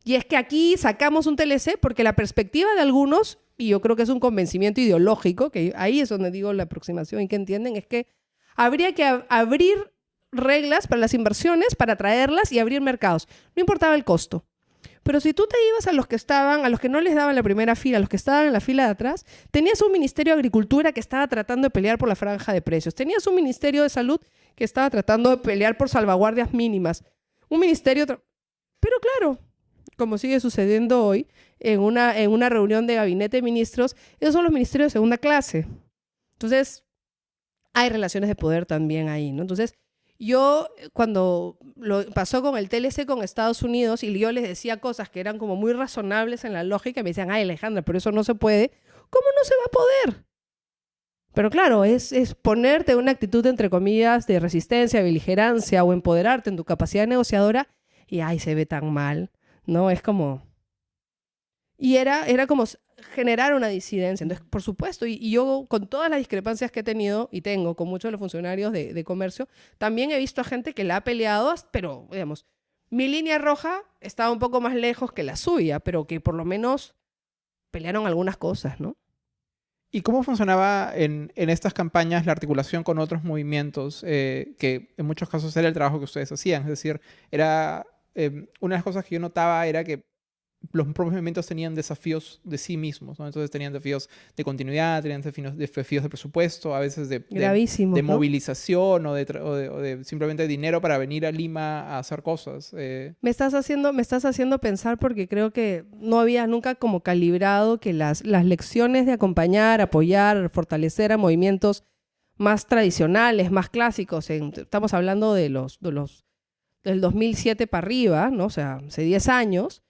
Y es que aquí sacamos un TLC porque la perspectiva de algunos, y yo creo que es un convencimiento ideológico, que ahí es donde digo la aproximación y que entienden, es que habría que abrir reglas para las inversiones, para traerlas y abrir mercados. No importaba el costo. Pero si tú te ibas a los que estaban, a los que no les daban la primera fila, a los que estaban en la fila de atrás, tenías un Ministerio de Agricultura que estaba tratando de pelear por la franja de precios. Tenías un Ministerio de Salud que estaba tratando de pelear por salvaguardias mínimas. Un ministerio... Pero claro, como sigue sucediendo hoy, en una, en una reunión de gabinete de ministros, esos son los ministerios de segunda clase. Entonces, hay relaciones de poder también ahí, ¿no? Entonces, yo cuando lo pasó con el TLC con Estados Unidos y yo les decía cosas que eran como muy razonables en la lógica, me decían, ay Alejandra, pero eso no se puede. ¿Cómo no se va a poder? Pero claro, es, es ponerte una actitud, entre comillas, de resistencia, beligerancia o empoderarte en tu capacidad negociadora y, ay, se ve tan mal, ¿no? Es como... Y era, era como generar una disidencia. Entonces, por supuesto, y, yo con todas las discrepancias que he tenido y tengo con muchos de los funcionarios de, comercio, también he visto a gente que la ha peleado, pero, digamos, mi línea roja estaba un poco más lejos que la suya, pero que por lo menos pelearon algunas cosas, ¿no? ¿Y cómo funcionaba en, en, estas campañas la articulación con otros movimientos, eh, que en muchos casos era el trabajo que ustedes hacían? Es decir, era, eh, una de las cosas que yo notaba era que los propios movimientos tenían desafíos de sí mismos, ¿no? Entonces tenían desafíos de continuidad, tenían desafíos, de presupuesto, a veces de, de, movilización o, de, simplemente dinero para venir a Lima a hacer cosas. Eh. Me, estás haciendo, me estás haciendo pensar porque creo que no había nunca como calibrado que las, las lecciones de acompañar, apoyar, fortalecer a movimientos más tradicionales, más clásicos, estamos hablando de los, de los del 2007 para arriba, ¿no? o sea, hace 10 años,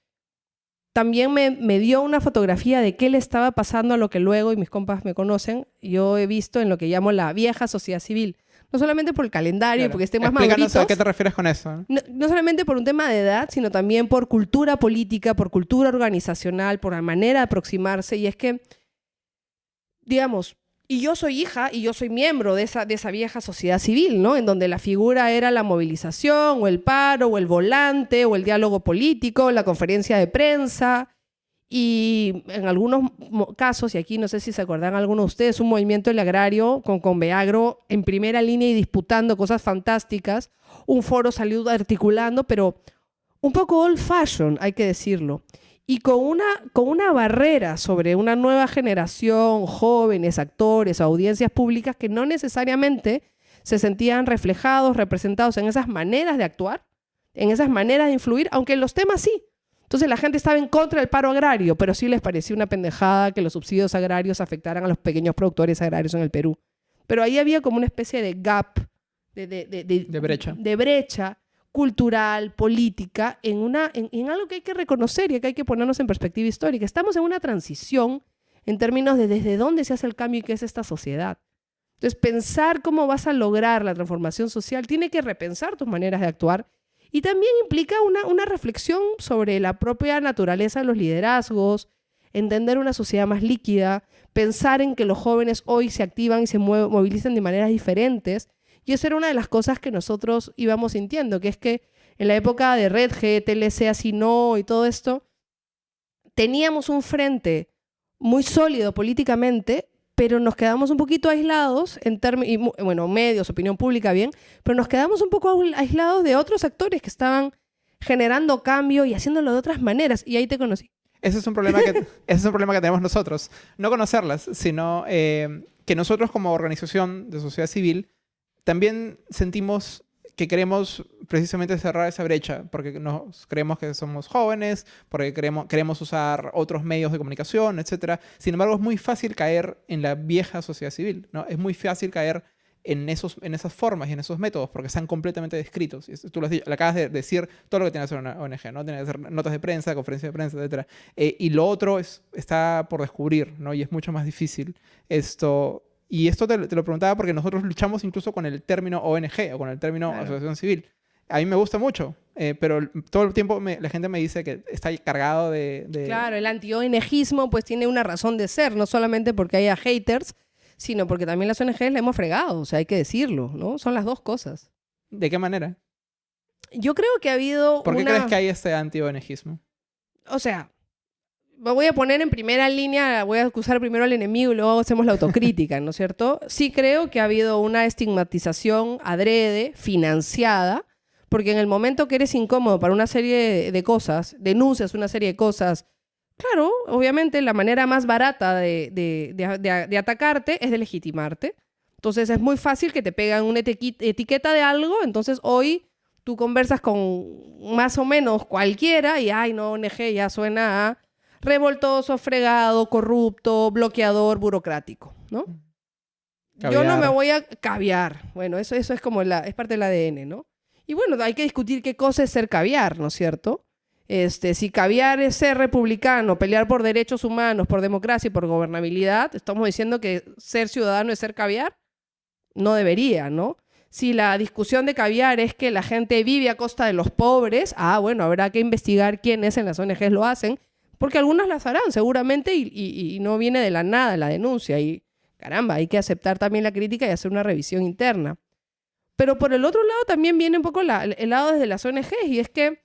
también me, dio una fotografía de qué le estaba pasando a lo que luego, y mis compas me conocen, yo he visto en lo que llamo la vieja sociedad civil. No solamente por el calendario, porque estén más maduritos. ¿A qué te refieres con eso? No, solamente por un tema de edad, sino también por cultura política, por cultura organizacional, por la manera de aproximarse. Y es que, digamos, y yo soy hija y yo soy miembro de esa, de esa vieja sociedad civil, ¿no? En donde la figura era la movilización, o el paro, o el volante, o el diálogo político, la conferencia de prensa. Y en algunos casos, y aquí no sé si se acuerdan algunos de ustedes, un movimiento del agrario con Conveagro en primera línea y disputando cosas fantásticas. Un foro salió articulando, pero un poco old fashion, hay que decirlo y con una, con una barrera sobre una nueva generación, jóvenes, actores, audiencias públicas que no necesariamente se sentían reflejados, representados en esas maneras de actuar, en esas maneras de influir, aunque en los temas sí. Entonces la gente estaba en contra del paro agrario, pero sí les parecía una pendejada que los subsidios agrarios afectaran a los pequeños productores agrarios en el Perú. Pero ahí había como una especie de gap, de, de, de, de brecha. de brecha cultural, política, en, una, en, algo que hay que reconocer y que hay que ponernos en perspectiva histórica. Estamos en una transición en términos de desde dónde se hace el cambio y qué es esta sociedad. Entonces, pensar cómo vas a lograr la transformación social tiene que repensar tus maneras de actuar y también implica una, una reflexión sobre la propia naturaleza de los liderazgos, entender una sociedad más líquida, pensar en que los jóvenes hoy se activan y se movilizan de maneras diferentes y eso era una de las cosas que nosotros íbamos sintiendo, que es que en la época de Red G, TLC así no y todo esto, teníamos un frente muy sólido políticamente, pero nos quedamos un poquito aislados en términos, bueno, medios, opinión pública, bien, pero nos quedamos un poco aislados de otros actores que estaban generando cambio y haciéndolo de otras maneras. Y ahí te conocí. Ese es un problema que, [laughs] ese es un problema que tenemos nosotros. No conocerlas, sino eh, que nosotros como organización de sociedad civil también sentimos que queremos precisamente cerrar esa brecha, porque nos creemos que somos jóvenes, porque queremos, queremos usar otros medios de comunicación, etc. Sin embargo, es muy fácil caer en la vieja sociedad civil, ¿no? Es muy fácil caer en, esos, en esas formas y en esos métodos porque están completamente descritos. Tú lo, has dicho, acabas de decir todo lo que tiene que hacer una ONG, ¿no? Tiene que hacer notas de prensa, conferencias de prensa, etc. Eh, y lo otro es, está por descubrir, ¿no? Y es mucho más difícil. Esto, y esto te, lo preguntaba porque nosotros luchamos incluso con el término ONG o con el término asociación civil. A mí me gusta mucho, eh, pero todo el tiempo la gente me dice que está cargado de... de... Claro, el anti-ONGismo pues tiene una razón de ser, no solamente porque haya haters, sino porque también las ONGs le hemos fregado, o sea, hay que decirlo, ¿no? Son las dos cosas. ¿De qué manera? Yo creo que ha habido. ¿Por qué crees que hay este anti-ONGismo? O sea, voy a poner en primera línea, voy a acusar primero al enemigo y luego hacemos la autocrítica, ¿no es cierto? Sí creo que ha habido una estigmatización adrede, financiada, porque en el momento que eres incómodo para una serie de cosas, denuncias una serie de cosas, Claro, obviamente la manera más barata de, atacarte es de legitimarte. Entonces es muy fácil que te pegan una etiqueta de algo, entonces hoy tú conversas con más o menos cualquiera y, ay, no, ONG ya suena a revoltoso, fregado, corrupto, bloqueador, burocrático, ¿no? Yo no me voy a caviar. Bueno, eso, eso es como la, es parte del ADN, ¿no? Y bueno, hay que discutir qué cosa es ser caviar, ¿no es cierto? Este, si caviar es ser republicano, pelear por derechos humanos, por democracia y por gobernabilidad, estamos diciendo que ser ciudadano es ser caviar. No debería, ¿no? Si la discusión de caviar es que la gente vive a costa de los pobres, ah, bueno, habrá que investigar quiénes en las ONGs lo hacen, porque algunas las harán seguramente y, no viene de la nada la denuncia. Y caramba, hay que aceptar también la crítica y hacer una revisión interna. Pero por el otro lado también viene un poco el lado desde las ONGs y es que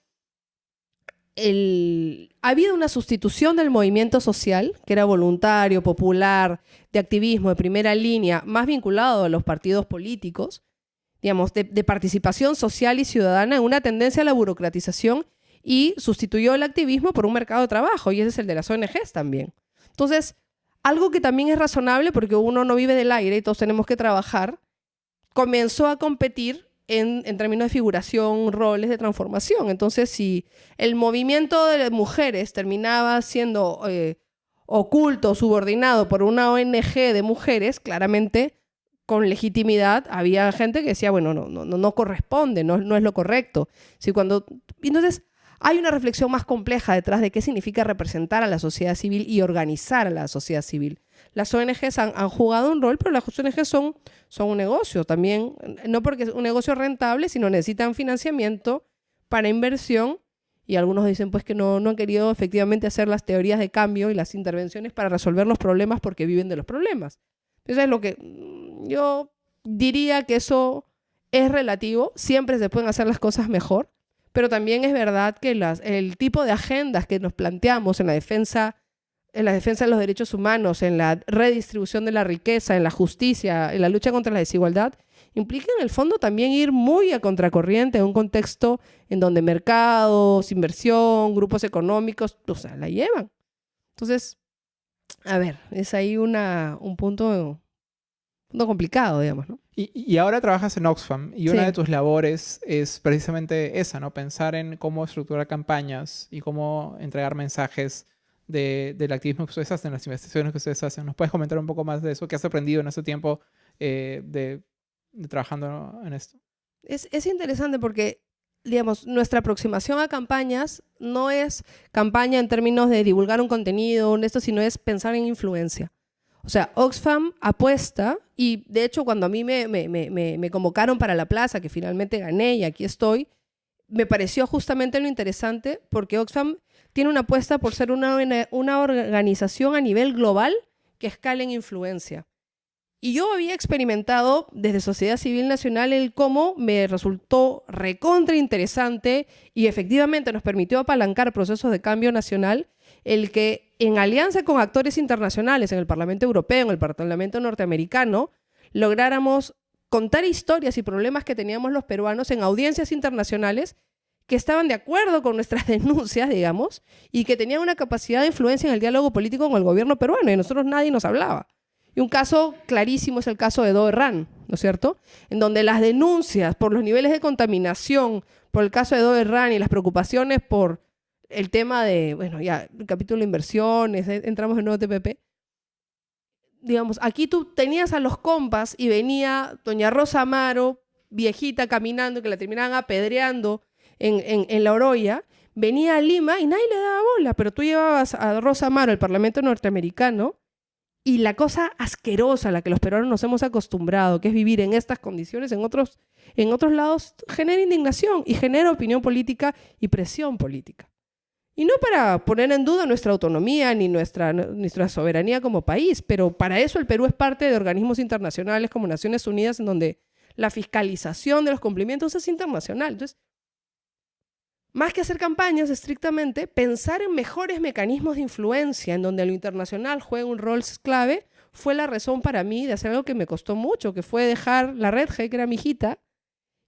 ha habido una sustitución del movimiento social, que era voluntario, popular, de activismo, de primera línea, más vinculado a los partidos políticos, digamos, de, participación social y ciudadana, en una tendencia a la burocratización y sustituyó el activismo por un mercado de trabajo, y ese es el de las ONGs también. Entonces, algo que también es razonable, porque uno no vive del aire y todos tenemos que trabajar, comenzó a competir en, términos de figuración, roles de transformación. Entonces, si el movimiento de mujeres terminaba siendo eh, oculto, subordinado por una ONG de mujeres, claramente con legitimidad había gente que decía, bueno, no, no, no corresponde, no, no es lo correcto. Si cuando... Entonces, hay una reflexión más compleja detrás de qué significa representar a la sociedad civil y organizar a la sociedad civil. Las ONGs han, jugado un rol, pero las ONGs son, un negocio también, no porque es un negocio rentable, sino necesitan financiamiento para inversión y algunos dicen pues que no, no han querido efectivamente hacer las teorías de cambio y las intervenciones para resolver los problemas porque viven de los problemas. Entonces, lo que mm, yo diría que eso es relativo, siempre se pueden hacer las cosas mejor, pero también es verdad que las, el tipo de agendas que nos planteamos en la defensa en la defensa de los derechos humanos, en la redistribución de la riqueza, en la justicia, en la lucha contra la desigualdad, implica en el fondo también ir muy a contracorriente en un contexto en donde mercados, inversión, grupos económicos, o sea, la llevan. Entonces, a ver, es ahí una, un punto, punto complicado, digamos, ¿no? Y, ahora trabajas en Oxfam y una de tus labores es precisamente esa, ¿no? Pensar en cómo estructurar campañas y cómo entregar mensajes del activismo que ustedes hacen, las investigaciones que ustedes hacen. ¿Nos puedes comentar un poco más de eso? ¿Qué has aprendido en ese tiempo eh, de, trabajando en esto? Es, es interesante porque, digamos, nuestra aproximación a campañas no es campaña en términos de divulgar un contenido, esto, sino es pensar en influencia. O sea, Oxfam apuesta, y de hecho cuando a mí me, me, me, me, convocaron para la plaza, que finalmente gané y aquí estoy, me pareció justamente lo interesante porque Oxfam tiene una apuesta por ser una, una organización a nivel global que escala en influencia. Y yo había experimentado desde Sociedad Civil Nacional el cómo me resultó recontra interesante y efectivamente nos permitió apalancar procesos de cambio nacional, el que en alianza con actores internacionales en el Parlamento Europeo, en el Parlamento Norteamericano, lográramos contar historias y problemas que teníamos los peruanos en audiencias internacionales que estaban de acuerdo con nuestras [laughs] denuncias, digamos, y que tenían una capacidad de influencia en el diálogo político con el gobierno peruano, y nosotros nadie nos hablaba. Y un caso clarísimo es el caso de Doerran, ¿no es cierto? En donde las denuncias por los niveles de contaminación, por el caso de Doerran y las preocupaciones por el tema de, bueno, ya, el capítulo de inversiones, eh, entramos en nuevo TPP, digamos, aquí tú tenías a los compas y venía doña Rosa Amaro, viejita, caminando, que la terminaban apedreando en, en, la Oroya, venía a Lima y nadie le daba bola, pero tú llevabas a Rosa Amaro al Parlamento norteamericano y la cosa asquerosa a la que los peruanos nos hemos acostumbrado, que es vivir en estas condiciones en otros, en otros lados, genera indignación y genera opinión política y presión política. Y no para poner en duda nuestra autonomía ni nuestra, nuestra soberanía como país, pero para eso el Perú es parte de organismos internacionales como Naciones Unidas, en donde la fiscalización de los cumplimientos es internacional. Entonces, más que hacer campañas estrictamente, pensar en mejores mecanismos de influencia en donde lo internacional juega un rol clave fue la razón para mí de hacer algo que me costó mucho, que fue dejar la red G, que era mi hijita,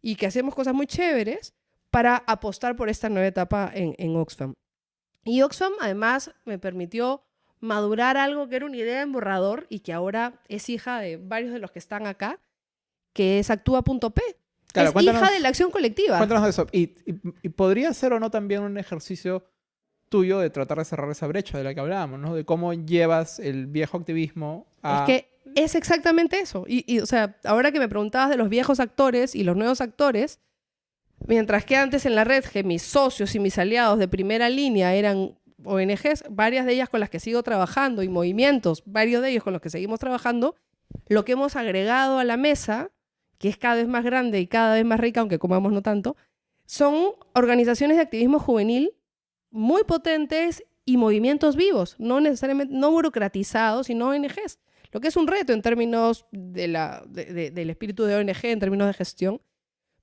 y que hacemos cosas muy chéveres para apostar por esta nueva etapa en, en Oxfam. Y Oxfam además me permitió madurar algo que era una idea en borrador y que ahora es hija de varios de los que están acá, que es actúa.p es hija de la acción colectiva. Cuéntanos de eso. Y, podría ser o no también un ejercicio tuyo de tratar de cerrar esa brecha de la que hablábamos, ¿no? De cómo llevas el viejo activismo a... Es que es exactamente eso. Y, o sea, ahora que me preguntabas de los viejos actores y los nuevos actores, mientras que antes en la red que mis socios y mis aliados de primera línea eran ONGs, varias de ellas con las que sigo trabajando y movimientos, varios de ellos con los que seguimos trabajando, lo que hemos agregado a la mesa que es cada vez más grande y cada vez más rica, aunque comamos no tanto, son organizaciones de activismo juvenil muy potentes y movimientos vivos, no necesariamente no burocratizados, sino ONGs. Lo que es un reto en términos del espíritu de ONG, en términos de gestión,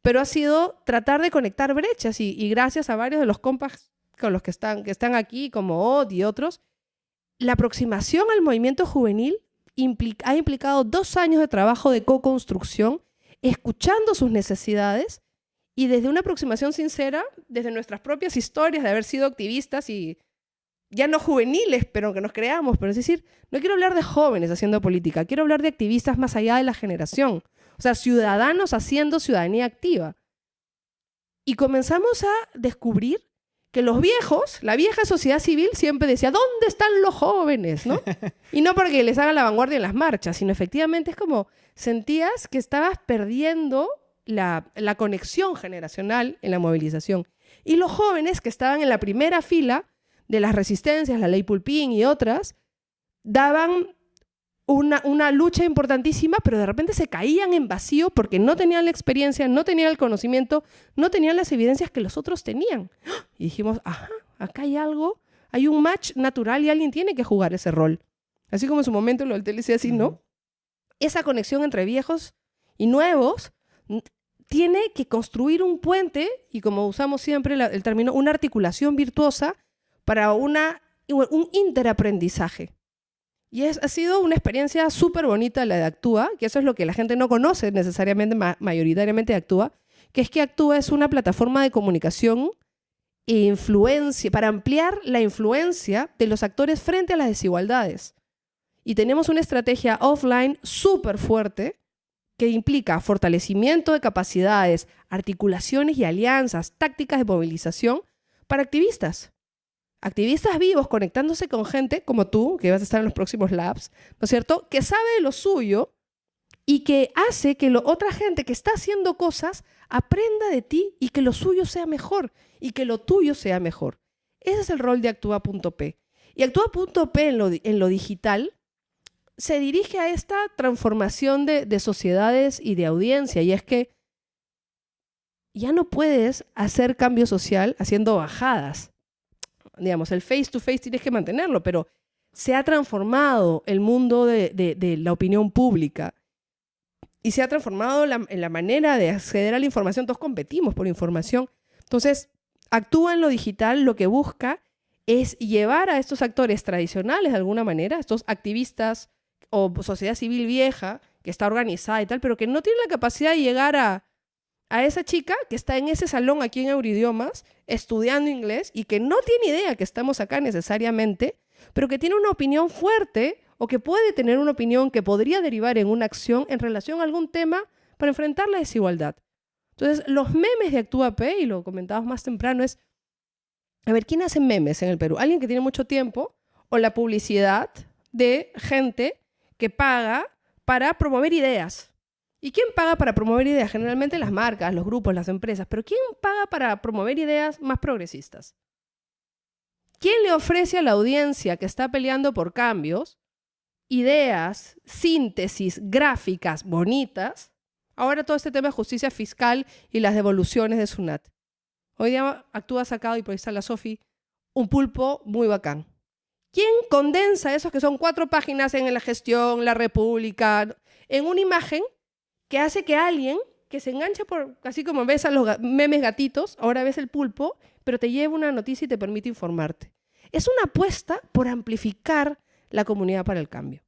pero ha sido tratar de conectar brechas y, gracias a varios de los compas con los que están, que están aquí, como OD y otros, la aproximación al movimiento juvenil ha implicado dos años de trabajo de co-construcción escuchando sus necesidades y desde una aproximación sincera, desde nuestras propias historias de haber sido activistas y ya no juveniles, pero que nos creamos, pero es decir, no quiero hablar de jóvenes haciendo política, quiero hablar de activistas más allá de la generación, o sea, ciudadanos haciendo ciudadanía activa. Y comenzamos a descubrir que los viejos, la vieja sociedad civil siempre decía, ¿dónde están los jóvenes? ¿no? [laughs] Y no porque les hagan la vanguardia en las marchas, sino efectivamente es como sentías que estabas perdiendo la, la conexión generacional en la movilización. Y los jóvenes que estaban en la primera fila de las resistencias, la ley Pulpín y otras, daban una, lucha importantísima, pero de repente se caían en vacío porque no tenían la experiencia, no tenían el conocimiento, no tenían las evidencias que los otros tenían. [gasps] Y dijimos, ajá, acá hay algo, hay un match natural y alguien tiene que jugar ese rol. Así como en su momento lo del TLC así, ¿no? Esa conexión entre viejos y nuevos tiene que construir un puente, y como usamos siempre el término, una articulación virtuosa para una, un interaprendizaje. Y ha sido una experiencia súper bonita la de Actúa, que eso es lo que la gente no conoce necesariamente, mayoritariamente de Actúa, que es que Actúa es una plataforma de comunicación e influencia, para ampliar la influencia de los actores frente a las desigualdades. Y tenemos una estrategia offline súper fuerte que implica fortalecimiento de capacidades, articulaciones y alianzas, tácticas de movilización para activistas activistas vivos conectándose con gente como tú, que vas a estar en los próximos labs, ¿no es cierto? Que sabe de lo suyo y que hace que lo, otra gente que está haciendo cosas aprenda de ti y que lo suyo sea mejor y que lo tuyo sea mejor. Ese es el rol de Actúa.p. Y Actúa.p en lo, en lo digital se dirige a esta transformación de, de sociedades y de audiencia. Y es que ya no puedes hacer cambio social haciendo bajadas digamos, el face to face tienes que mantenerlo, pero se ha transformado el mundo de, la opinión pública y se ha transformado en la manera de acceder a la información. Todos competimos por información. Entonces, actúa en lo digital, lo que busca es llevar a estos actores tradicionales de alguna manera, estos activistas o sociedad civil vieja que está organizada y tal, pero que no tiene la capacidad de llegar a a esa chica que está en ese salón aquí en Euridiomas estudiando inglés y que no tiene idea que estamos acá necesariamente, pero que tiene una opinión fuerte o que puede tener una opinión que podría derivar en una acción en relación a algún tema para enfrentar la desigualdad. Entonces, los memes de Actúa P, y lo comentabas más temprano, es, a ver, ¿quién hace memes en el Perú? ¿Alguien que tiene mucho tiempo o la publicidad de gente que paga para promover ideas. ¿Y quién paga para promover ideas? Generalmente las marcas, los grupos, las empresas. Pero ¿quién paga para promover ideas más progresistas? ¿Quién le ofrece a la audiencia que está peleando por cambios ideas, síntesis, gráficas bonitas? Ahora todo este tema de justicia fiscal y las devoluciones de SUNAT. Hoy día actúa sacado, y por ahí está la Sofi, un pulpo muy bacán. ¿Quién condensa esos que son cuatro páginas en la gestión, la república, en una imagen que hace que alguien que se enganche por, así como ves a los memes gatitos, ahora ves el pulpo, pero te lleva una noticia y te permite informarte. Es una apuesta por amplificar la comunidad para el cambio.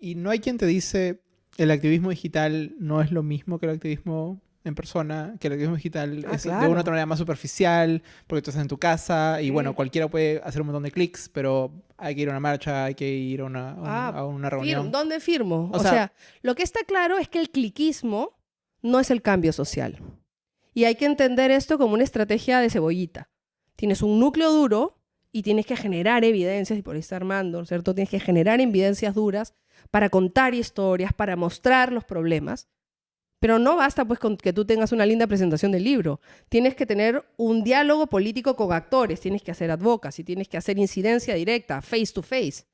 Y no hay quien te dice, el activismo digital no es lo mismo que el activismo en persona, que el activismo digital ah, es de una otra manera más superficial, porque tú estás en tu casa y bueno, cualquiera puede hacer un montón de clics, pero hay que ir a una marcha, hay que ir a una, a una ah, reunión. ¿Dónde firmo? O, sea, lo que está claro es que el cliquismo no es el cambio social. Y hay que entender esto como una estrategia de cebollita. Tienes un núcleo duro y tienes que generar evidencias, y por ahí está Armando, ¿cierto? Tienes que generar evidencias duras para contar historias, para mostrar los problemas. Pero no basta pues con que tú tengas una linda presentación del libro. Tienes que tener un diálogo político con actores, tienes que hacer advocacy, tienes que hacer incidencia directa, face to face.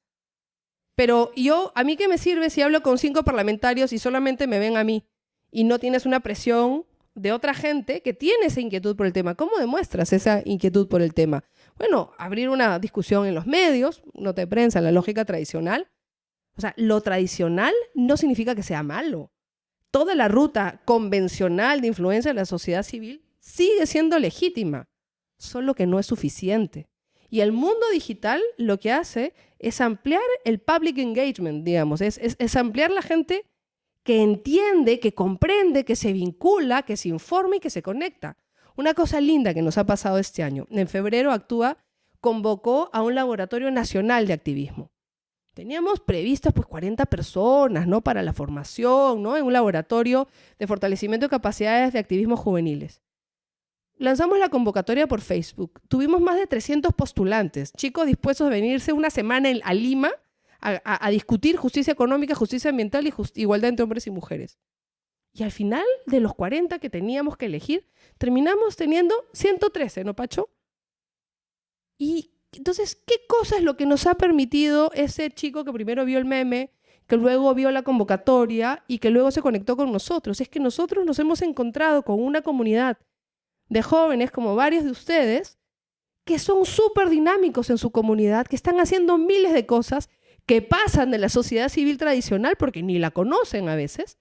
Pero yo, ¿a mí qué me sirve si hablo con cinco parlamentarios y solamente me ven a mí? Y no tienes una presión de otra gente que tiene esa inquietud por el tema. ¿Cómo demuestras esa inquietud por el tema? Bueno, abrir una discusión en los medios, no te prensa, la lógica tradicional. O sea, lo tradicional no significa que sea malo toda la ruta convencional de influencia de la sociedad civil sigue siendo legítima, solo que no es suficiente. Y el mundo digital lo que hace es ampliar el public engagement, digamos, es, es, ampliar la gente que entiende, que comprende, que se vincula, que se informa y que se conecta. Una cosa linda que nos ha pasado este año. En febrero Actúa convocó a un laboratorio nacional de activismo. Teníamos previstas pues 40 personas, ¿no? Para la formación, ¿no? En un laboratorio de fortalecimiento de capacidades de activismo juveniles. Lanzamos la convocatoria por Facebook. Tuvimos más de 300 postulantes, chicos dispuestos a venirse una semana a Lima a, discutir justicia económica, justicia ambiental y igualdad entre hombres y mujeres. Y al final de los 40 que teníamos que elegir, terminamos teniendo 113, ¿no, Pacho? Y entonces, ¿qué cosa es lo que nos ha permitido ese chico que primero vio el meme, que luego vio la convocatoria y que luego se conectó con nosotros? Es que nosotros nos hemos encontrado con una comunidad de jóvenes como varios de ustedes que son súper dinámicos en su comunidad, que están haciendo miles de cosas que pasan de la sociedad civil tradicional porque ni la conocen a veces,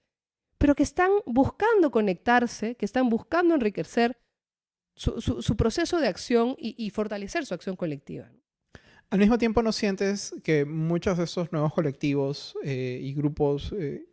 pero que están buscando conectarse, que están buscando enriquecer su, proceso de acción y, fortalecer su acción colectiva. Al mismo tiempo, ¿no sientes que muchos de esos nuevos colectivos eh, y grupos eh,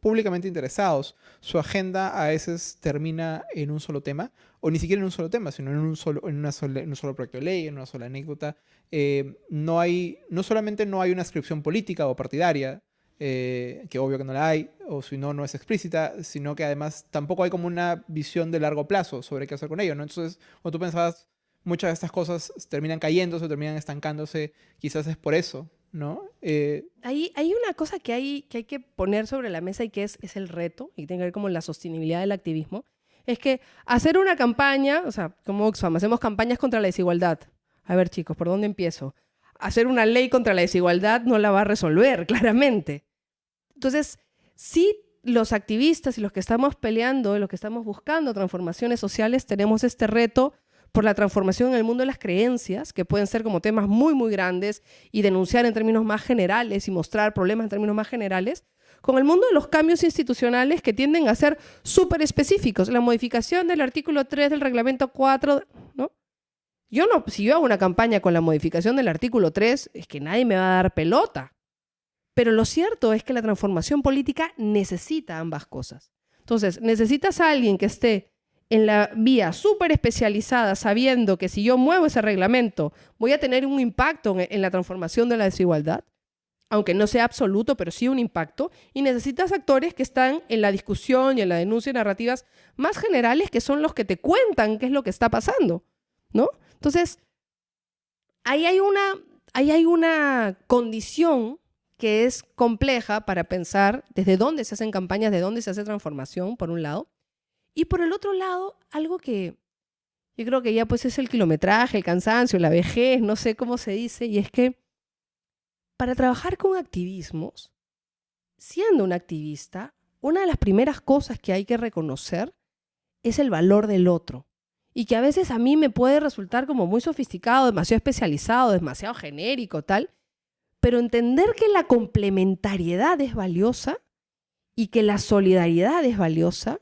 públicamente interesados, su agenda a veces termina en un solo tema, o ni siquiera en un solo tema, sino en un solo, en una en un solo proyecto de ley, en una sola anécdota? Eh, no, hay, no solamente no hay una inscripción política o partidaria, eh, que obvio que no la hay, o si no, no es explícita, sino que además tampoco hay como una visión de largo plazo sobre qué hacer con ello, ¿no? Entonces, cuando tú pensabas, muchas de estas cosas terminan cayéndose, terminan estancándose, quizás es por eso, ¿no? Eh, hay, hay una cosa que hay, que hay que poner sobre la mesa y que es, es el reto, y tiene que ver como la sostenibilidad del activismo, es que hacer una campaña, o sea, como Oxfam, hacemos campañas contra la desigualdad. A ver, chicos, ¿por dónde empiezo? Hacer una ley contra la desigualdad no la va a resolver, [laughs] claramente. Entonces, sí los activistas y los que estamos peleando, los que estamos buscando transformaciones sociales, tenemos este reto por la transformación en el mundo de las creencias, que pueden ser como temas muy, muy grandes, y denunciar en términos más generales y mostrar problemas en términos más generales, con el mundo de los cambios institucionales que tienden a ser súper específicos. La modificación del artículo 3 del reglamento 4, ¿no? Yo no, si yo hago una campaña con la modificación del artículo 3, es que nadie me va a dar pelota. Pero lo cierto es que la transformación política necesita ambas cosas. Entonces, necesitas a alguien que esté en la vía súper especializada, sabiendo que si yo muevo ese reglamento, voy a tener un impacto en, la transformación de la desigualdad, aunque no sea absoluto, pero sí un impacto. Y necesitas actores que están en la discusión y en la denuncia y narrativas más generales, que son los que te cuentan qué es lo que está pasando, ¿no? Entonces, ahí hay una, ahí hay una condición que es compleja para pensar desde dónde se hacen campañas, de dónde se hace transformación, por un lado. Y por el otro lado, algo que yo creo que ya pues es el kilometraje, el cansancio, la vejez, no sé cómo se dice, y es que para trabajar con activismos, siendo un activista, una de las primeras cosas que hay que reconocer es el valor del otro. Y que a veces a mí me puede resultar como muy sofisticado, demasiado especializado, demasiado genérico, tal. Pero entender que la complementariedad es valiosa y que la solidaridad es valiosa.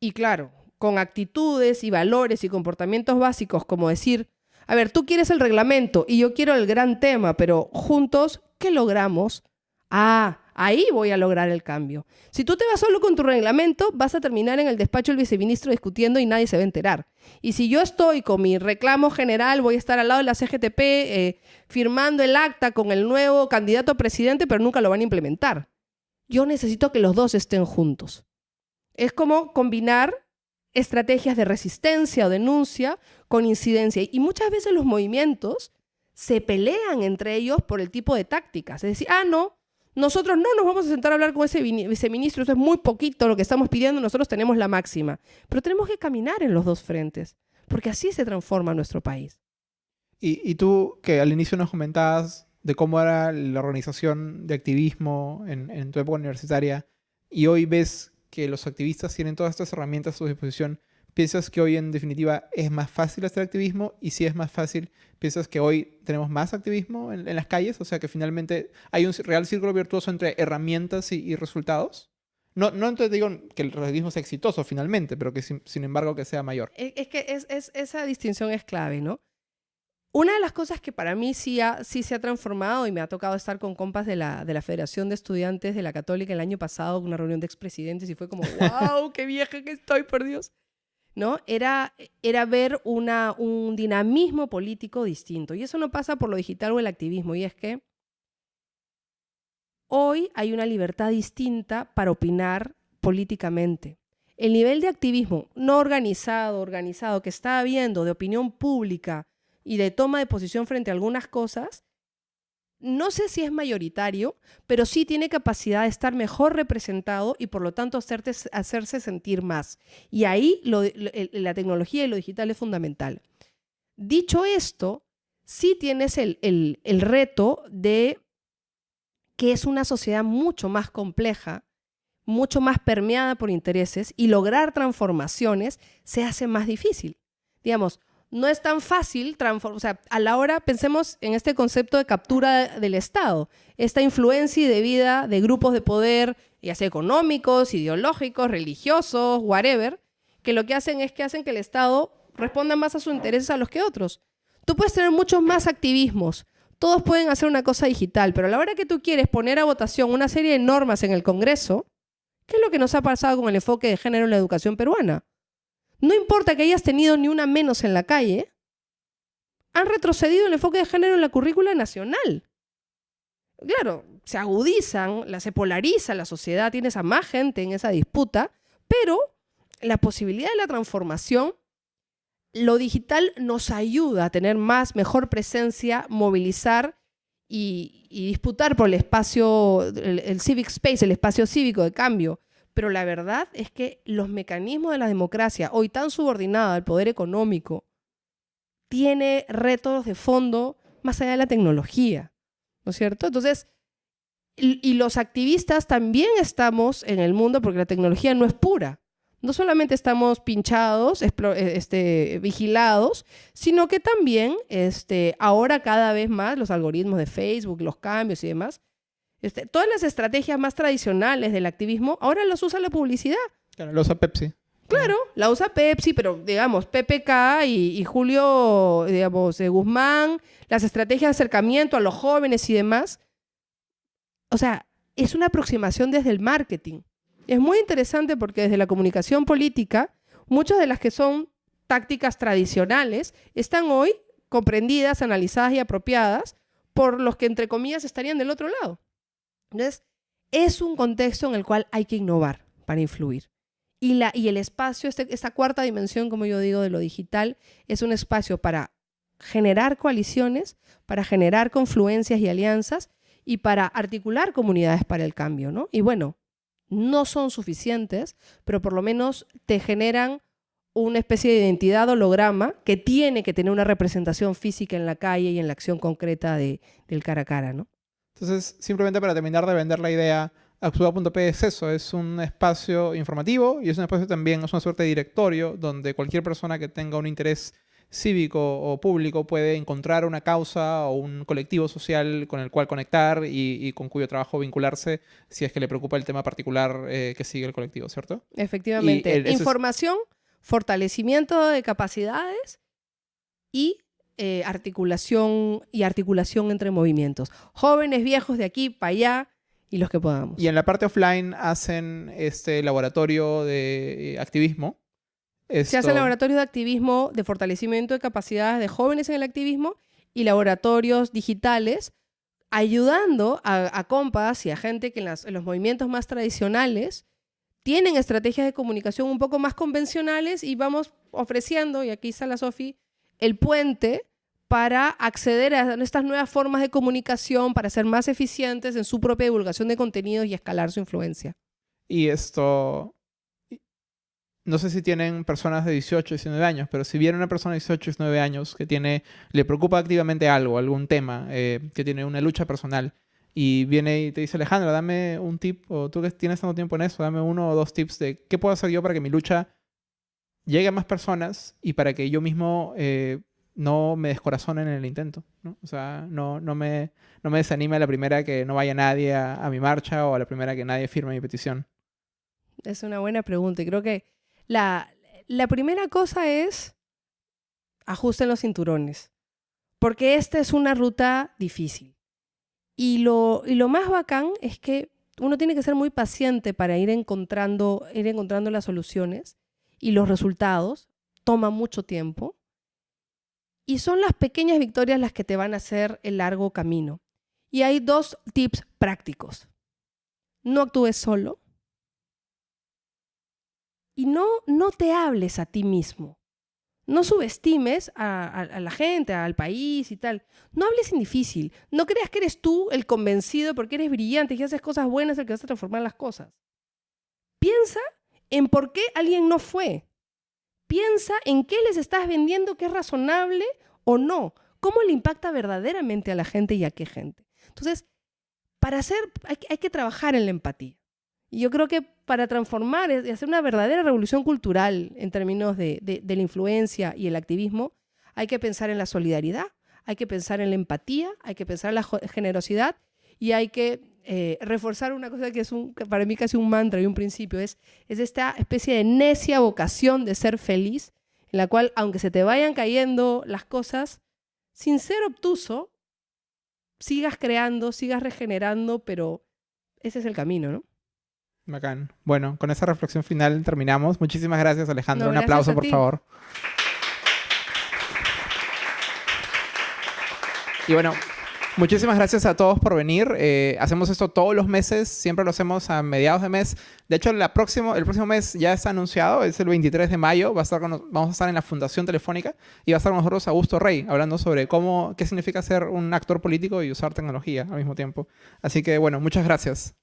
Y claro, con actitudes y valores y comportamientos básicos como decir, a ver, tú quieres el reglamento y yo quiero el gran tema, pero juntos, ¿qué logramos? Ah, ahí voy a lograr el cambio. Si tú te vas solo con tu reglamento, vas a terminar en el despacho del viceministro discutiendo y nadie se va a enterar. Y si yo estoy con mi reclamo general, voy a estar al lado de la CGTP eh, firmando el acta con el nuevo candidato a presidente, pero nunca lo van a implementar. Yo necesito que los dos estén juntos. Es como combinar estrategias de resistencia o denuncia con incidencia. Y muchas veces los movimientos se pelean entre ellos por el tipo de tácticas. Es decir, ah, no, nosotros no nos vamos a sentar a hablar con ese viceministro, eso es muy poquito lo que estamos pidiendo, nosotros tenemos la máxima. Pero tenemos que caminar en los dos frentes, porque así se transforma nuestro país. Y, tú, que al inicio nos comentabas de cómo era la organización de activismo en, en tu época universitaria, y hoy ves que los activistas tienen todas estas herramientas a su disposición, ¿piensas que hoy en definitiva es más fácil hacer activismo? Y si es más fácil, ¿piensas que hoy tenemos más activismo en, las calles? O sea, que finalmente hay un real círculo virtuoso entre herramientas y, resultados. No, no entonces digo que el activismo sea exitoso finalmente, pero que sin, embargo que sea mayor. Es, que es, esa distinción es clave, ¿no? Una de las cosas que para mí sí, sí se ha transformado y me ha tocado estar con compas de la, de la Federación de Estudiantes de la Católica el año pasado, una reunión de expresidentes y fue como, [laughs] wow, qué vieja que estoy, por Dios. ¿No? Era, era ver un dinamismo político distinto. Y eso no pasa por lo digital o el activismo. Y es que hoy hay una libertad distinta para opinar políticamente. El nivel de activismo no organizado, organizado, que está habiendo de opinión pública y de toma de posición frente a algunas cosas, no sé si es mayoritario, pero sí tiene capacidad de estar mejor representado y por lo tanto hacerse sentir más. Y ahí la tecnología y lo digital es fundamental. Dicho esto, sí tienes el, el reto de que es una sociedad mucho más compleja, mucho más permeada por intereses y lograr transformaciones se hace más difícil. Digamos, no es tan fácil transformar, o sea, a la hora pensemos en este concepto de captura del Estado, esta influencia y debida de grupos de poder, ya sea económicos, ideológicos, religiosos, whatever, que lo que hacen es que hacen que el Estado responda más a sus intereses a los que otros. Tú puedes tener muchos más activismos, todos pueden hacer una cosa digital, pero a la hora que tú quieres poner a votación una serie de normas en el Congreso, ¿qué es lo que nos ha pasado con el enfoque de género en la educación peruana? No importa que hayas tenido ni una menos en la calle, han retrocedido el enfoque de género en la currícula nacional. Claro, se agudizan, se polariza la sociedad, tienes a más gente en esa disputa, pero la posibilidad de la transformación, lo digital nos ayuda a tener más, mejor presencia, movilizar y, disputar por el espacio, el civic space, el espacio cívico de cambio pero la verdad es que los mecanismos de la democracia, hoy tan subordinada al poder económico, tiene retos de fondo más allá de la tecnología, ¿no es cierto? Entonces, y, los activistas también estamos en el mundo porque la tecnología no es pura. No solamente estamos pinchados, eh, este, vigilados, sino que también este, ahora cada vez más los algoritmos de Facebook, los cambios y demás, este, todas las estrategias más tradicionales del activismo ahora las usa la publicidad. Claro, la usa Pepsi. Claro, la usa Pepsi, pero digamos, PPK y, Julio, digamos, Guzmán, las estrategias de acercamiento a los jóvenes y demás. O sea, es una aproximación desde el marketing. Es muy interesante porque desde la comunicación política, muchas de las que son tácticas tradicionales están hoy comprendidas, analizadas y apropiadas por los que, entre comillas, estarían del otro lado. Entonces, es un contexto en el cual hay que innovar para influir. Y, la, y el espacio, este, esta cuarta dimensión, como yo digo, de lo digital, es un espacio para generar coaliciones, para generar confluencias y alianzas y para articular comunidades para el cambio, ¿no? Y bueno, no son suficientes, pero por lo menos te generan una especie de identidad holograma que tiene que tener una representación física en la calle y en la acción concreta de, del cara a cara, ¿no? Entonces, simplemente para terminar de vender la idea, Actúa.p es eso, es un espacio informativo y es un espacio también, es una suerte de directorio donde cualquier persona que tenga un interés cívico o público puede encontrar una causa o un colectivo social con el cual conectar y, con cuyo trabajo vincularse si es que le preocupa el tema particular eh, que sigue el colectivo, ¿cierto? Efectivamente. Información, fortalecimiento de capacidades y eh, articulación y articulación entre movimientos. Jóvenes, viejos, de aquí para allá y los que podamos. Y en la parte offline hacen este laboratorio de eh, activismo. Se hace laboratorio de activismo, de fortalecimiento de capacidades de jóvenes en el activismo y laboratorios digitales, ayudando a, compas y a gente que en, en los movimientos más tradicionales tienen estrategias de comunicación un poco más convencionales y vamos ofreciendo, y aquí está la Sofi, el puente para acceder a estas nuevas formas de comunicación, para ser más eficientes en su propia divulgación de contenidos y escalar su influencia. Y esto, no sé si tienen personas de 18 y 19 años, pero si viene una persona de 18 y 19 años que tiene, le preocupa activamente algo, algún tema, eh, que tiene una lucha personal, y viene y te dice, Alejandra, dame un tip, o tú que tienes tanto tiempo en eso, dame uno o dos tips de qué puedo hacer yo para que mi lucha llegue a más personas y para que yo mismo eh, no me descorazonen en el intento. ¿no? O sea, no, no, me, no me desanime a la primera que no vaya nadie a, mi marcha o a la primera que nadie firme mi petición. Es una buena pregunta y creo que la, la primera cosa es ajusten los cinturones, porque esta es una ruta difícil. Y lo, y lo más bacán es que uno tiene que ser muy paciente para ir encontrando, ir encontrando las soluciones y los resultados. Toma mucho tiempo y son las pequeñas victorias las que te van a hacer el largo camino. Y hay dos tips prácticos. No actúes solo. Y no, no te hables a ti mismo. No subestimes a, a, la gente, al país y tal. No hables en difícil. No creas que eres tú el convencido porque eres brillante y haces cosas buenas el que vas a transformar las cosas. Piensa en por qué alguien no fue. Piensa en qué les estás vendiendo que es razonable o no. ¿Cómo le impacta verdaderamente a la gente y a qué gente? Entonces, para hacer, hay, que trabajar en la empatía. Y yo creo que para transformar y hacer una verdadera revolución cultural en términos de, la influencia y el activismo, hay que pensar en la solidaridad, hay que pensar en la empatía, hay que pensar en la generosidad y hay que eh, reforzar una cosa que es un, para mí casi un mantra y un principio, es, es esta especie de necia vocación de ser feliz, en la cual, aunque se te vayan cayendo las cosas, sin ser obtuso, sigas creando, sigas regenerando, pero ese es el camino, ¿no? Bacán. Bueno, con esa reflexión final terminamos. Muchísimas gracias, Alejandro. Un aplauso, por favor. Y bueno, Muchísimas gracias a todos por venir. Eh, hacemos esto todos los meses, siempre lo hacemos a mediados de mes. De hecho, la próximo, el próximo mes ya está anunciado, es el 23 de mayo. Va a estar vamos a estar en la Fundación Telefónica y va a estar con nosotros Augusto Rey, hablando sobre cómo, qué significa ser un actor político y usar tecnología al mismo tiempo. Así que, bueno, muchas gracias.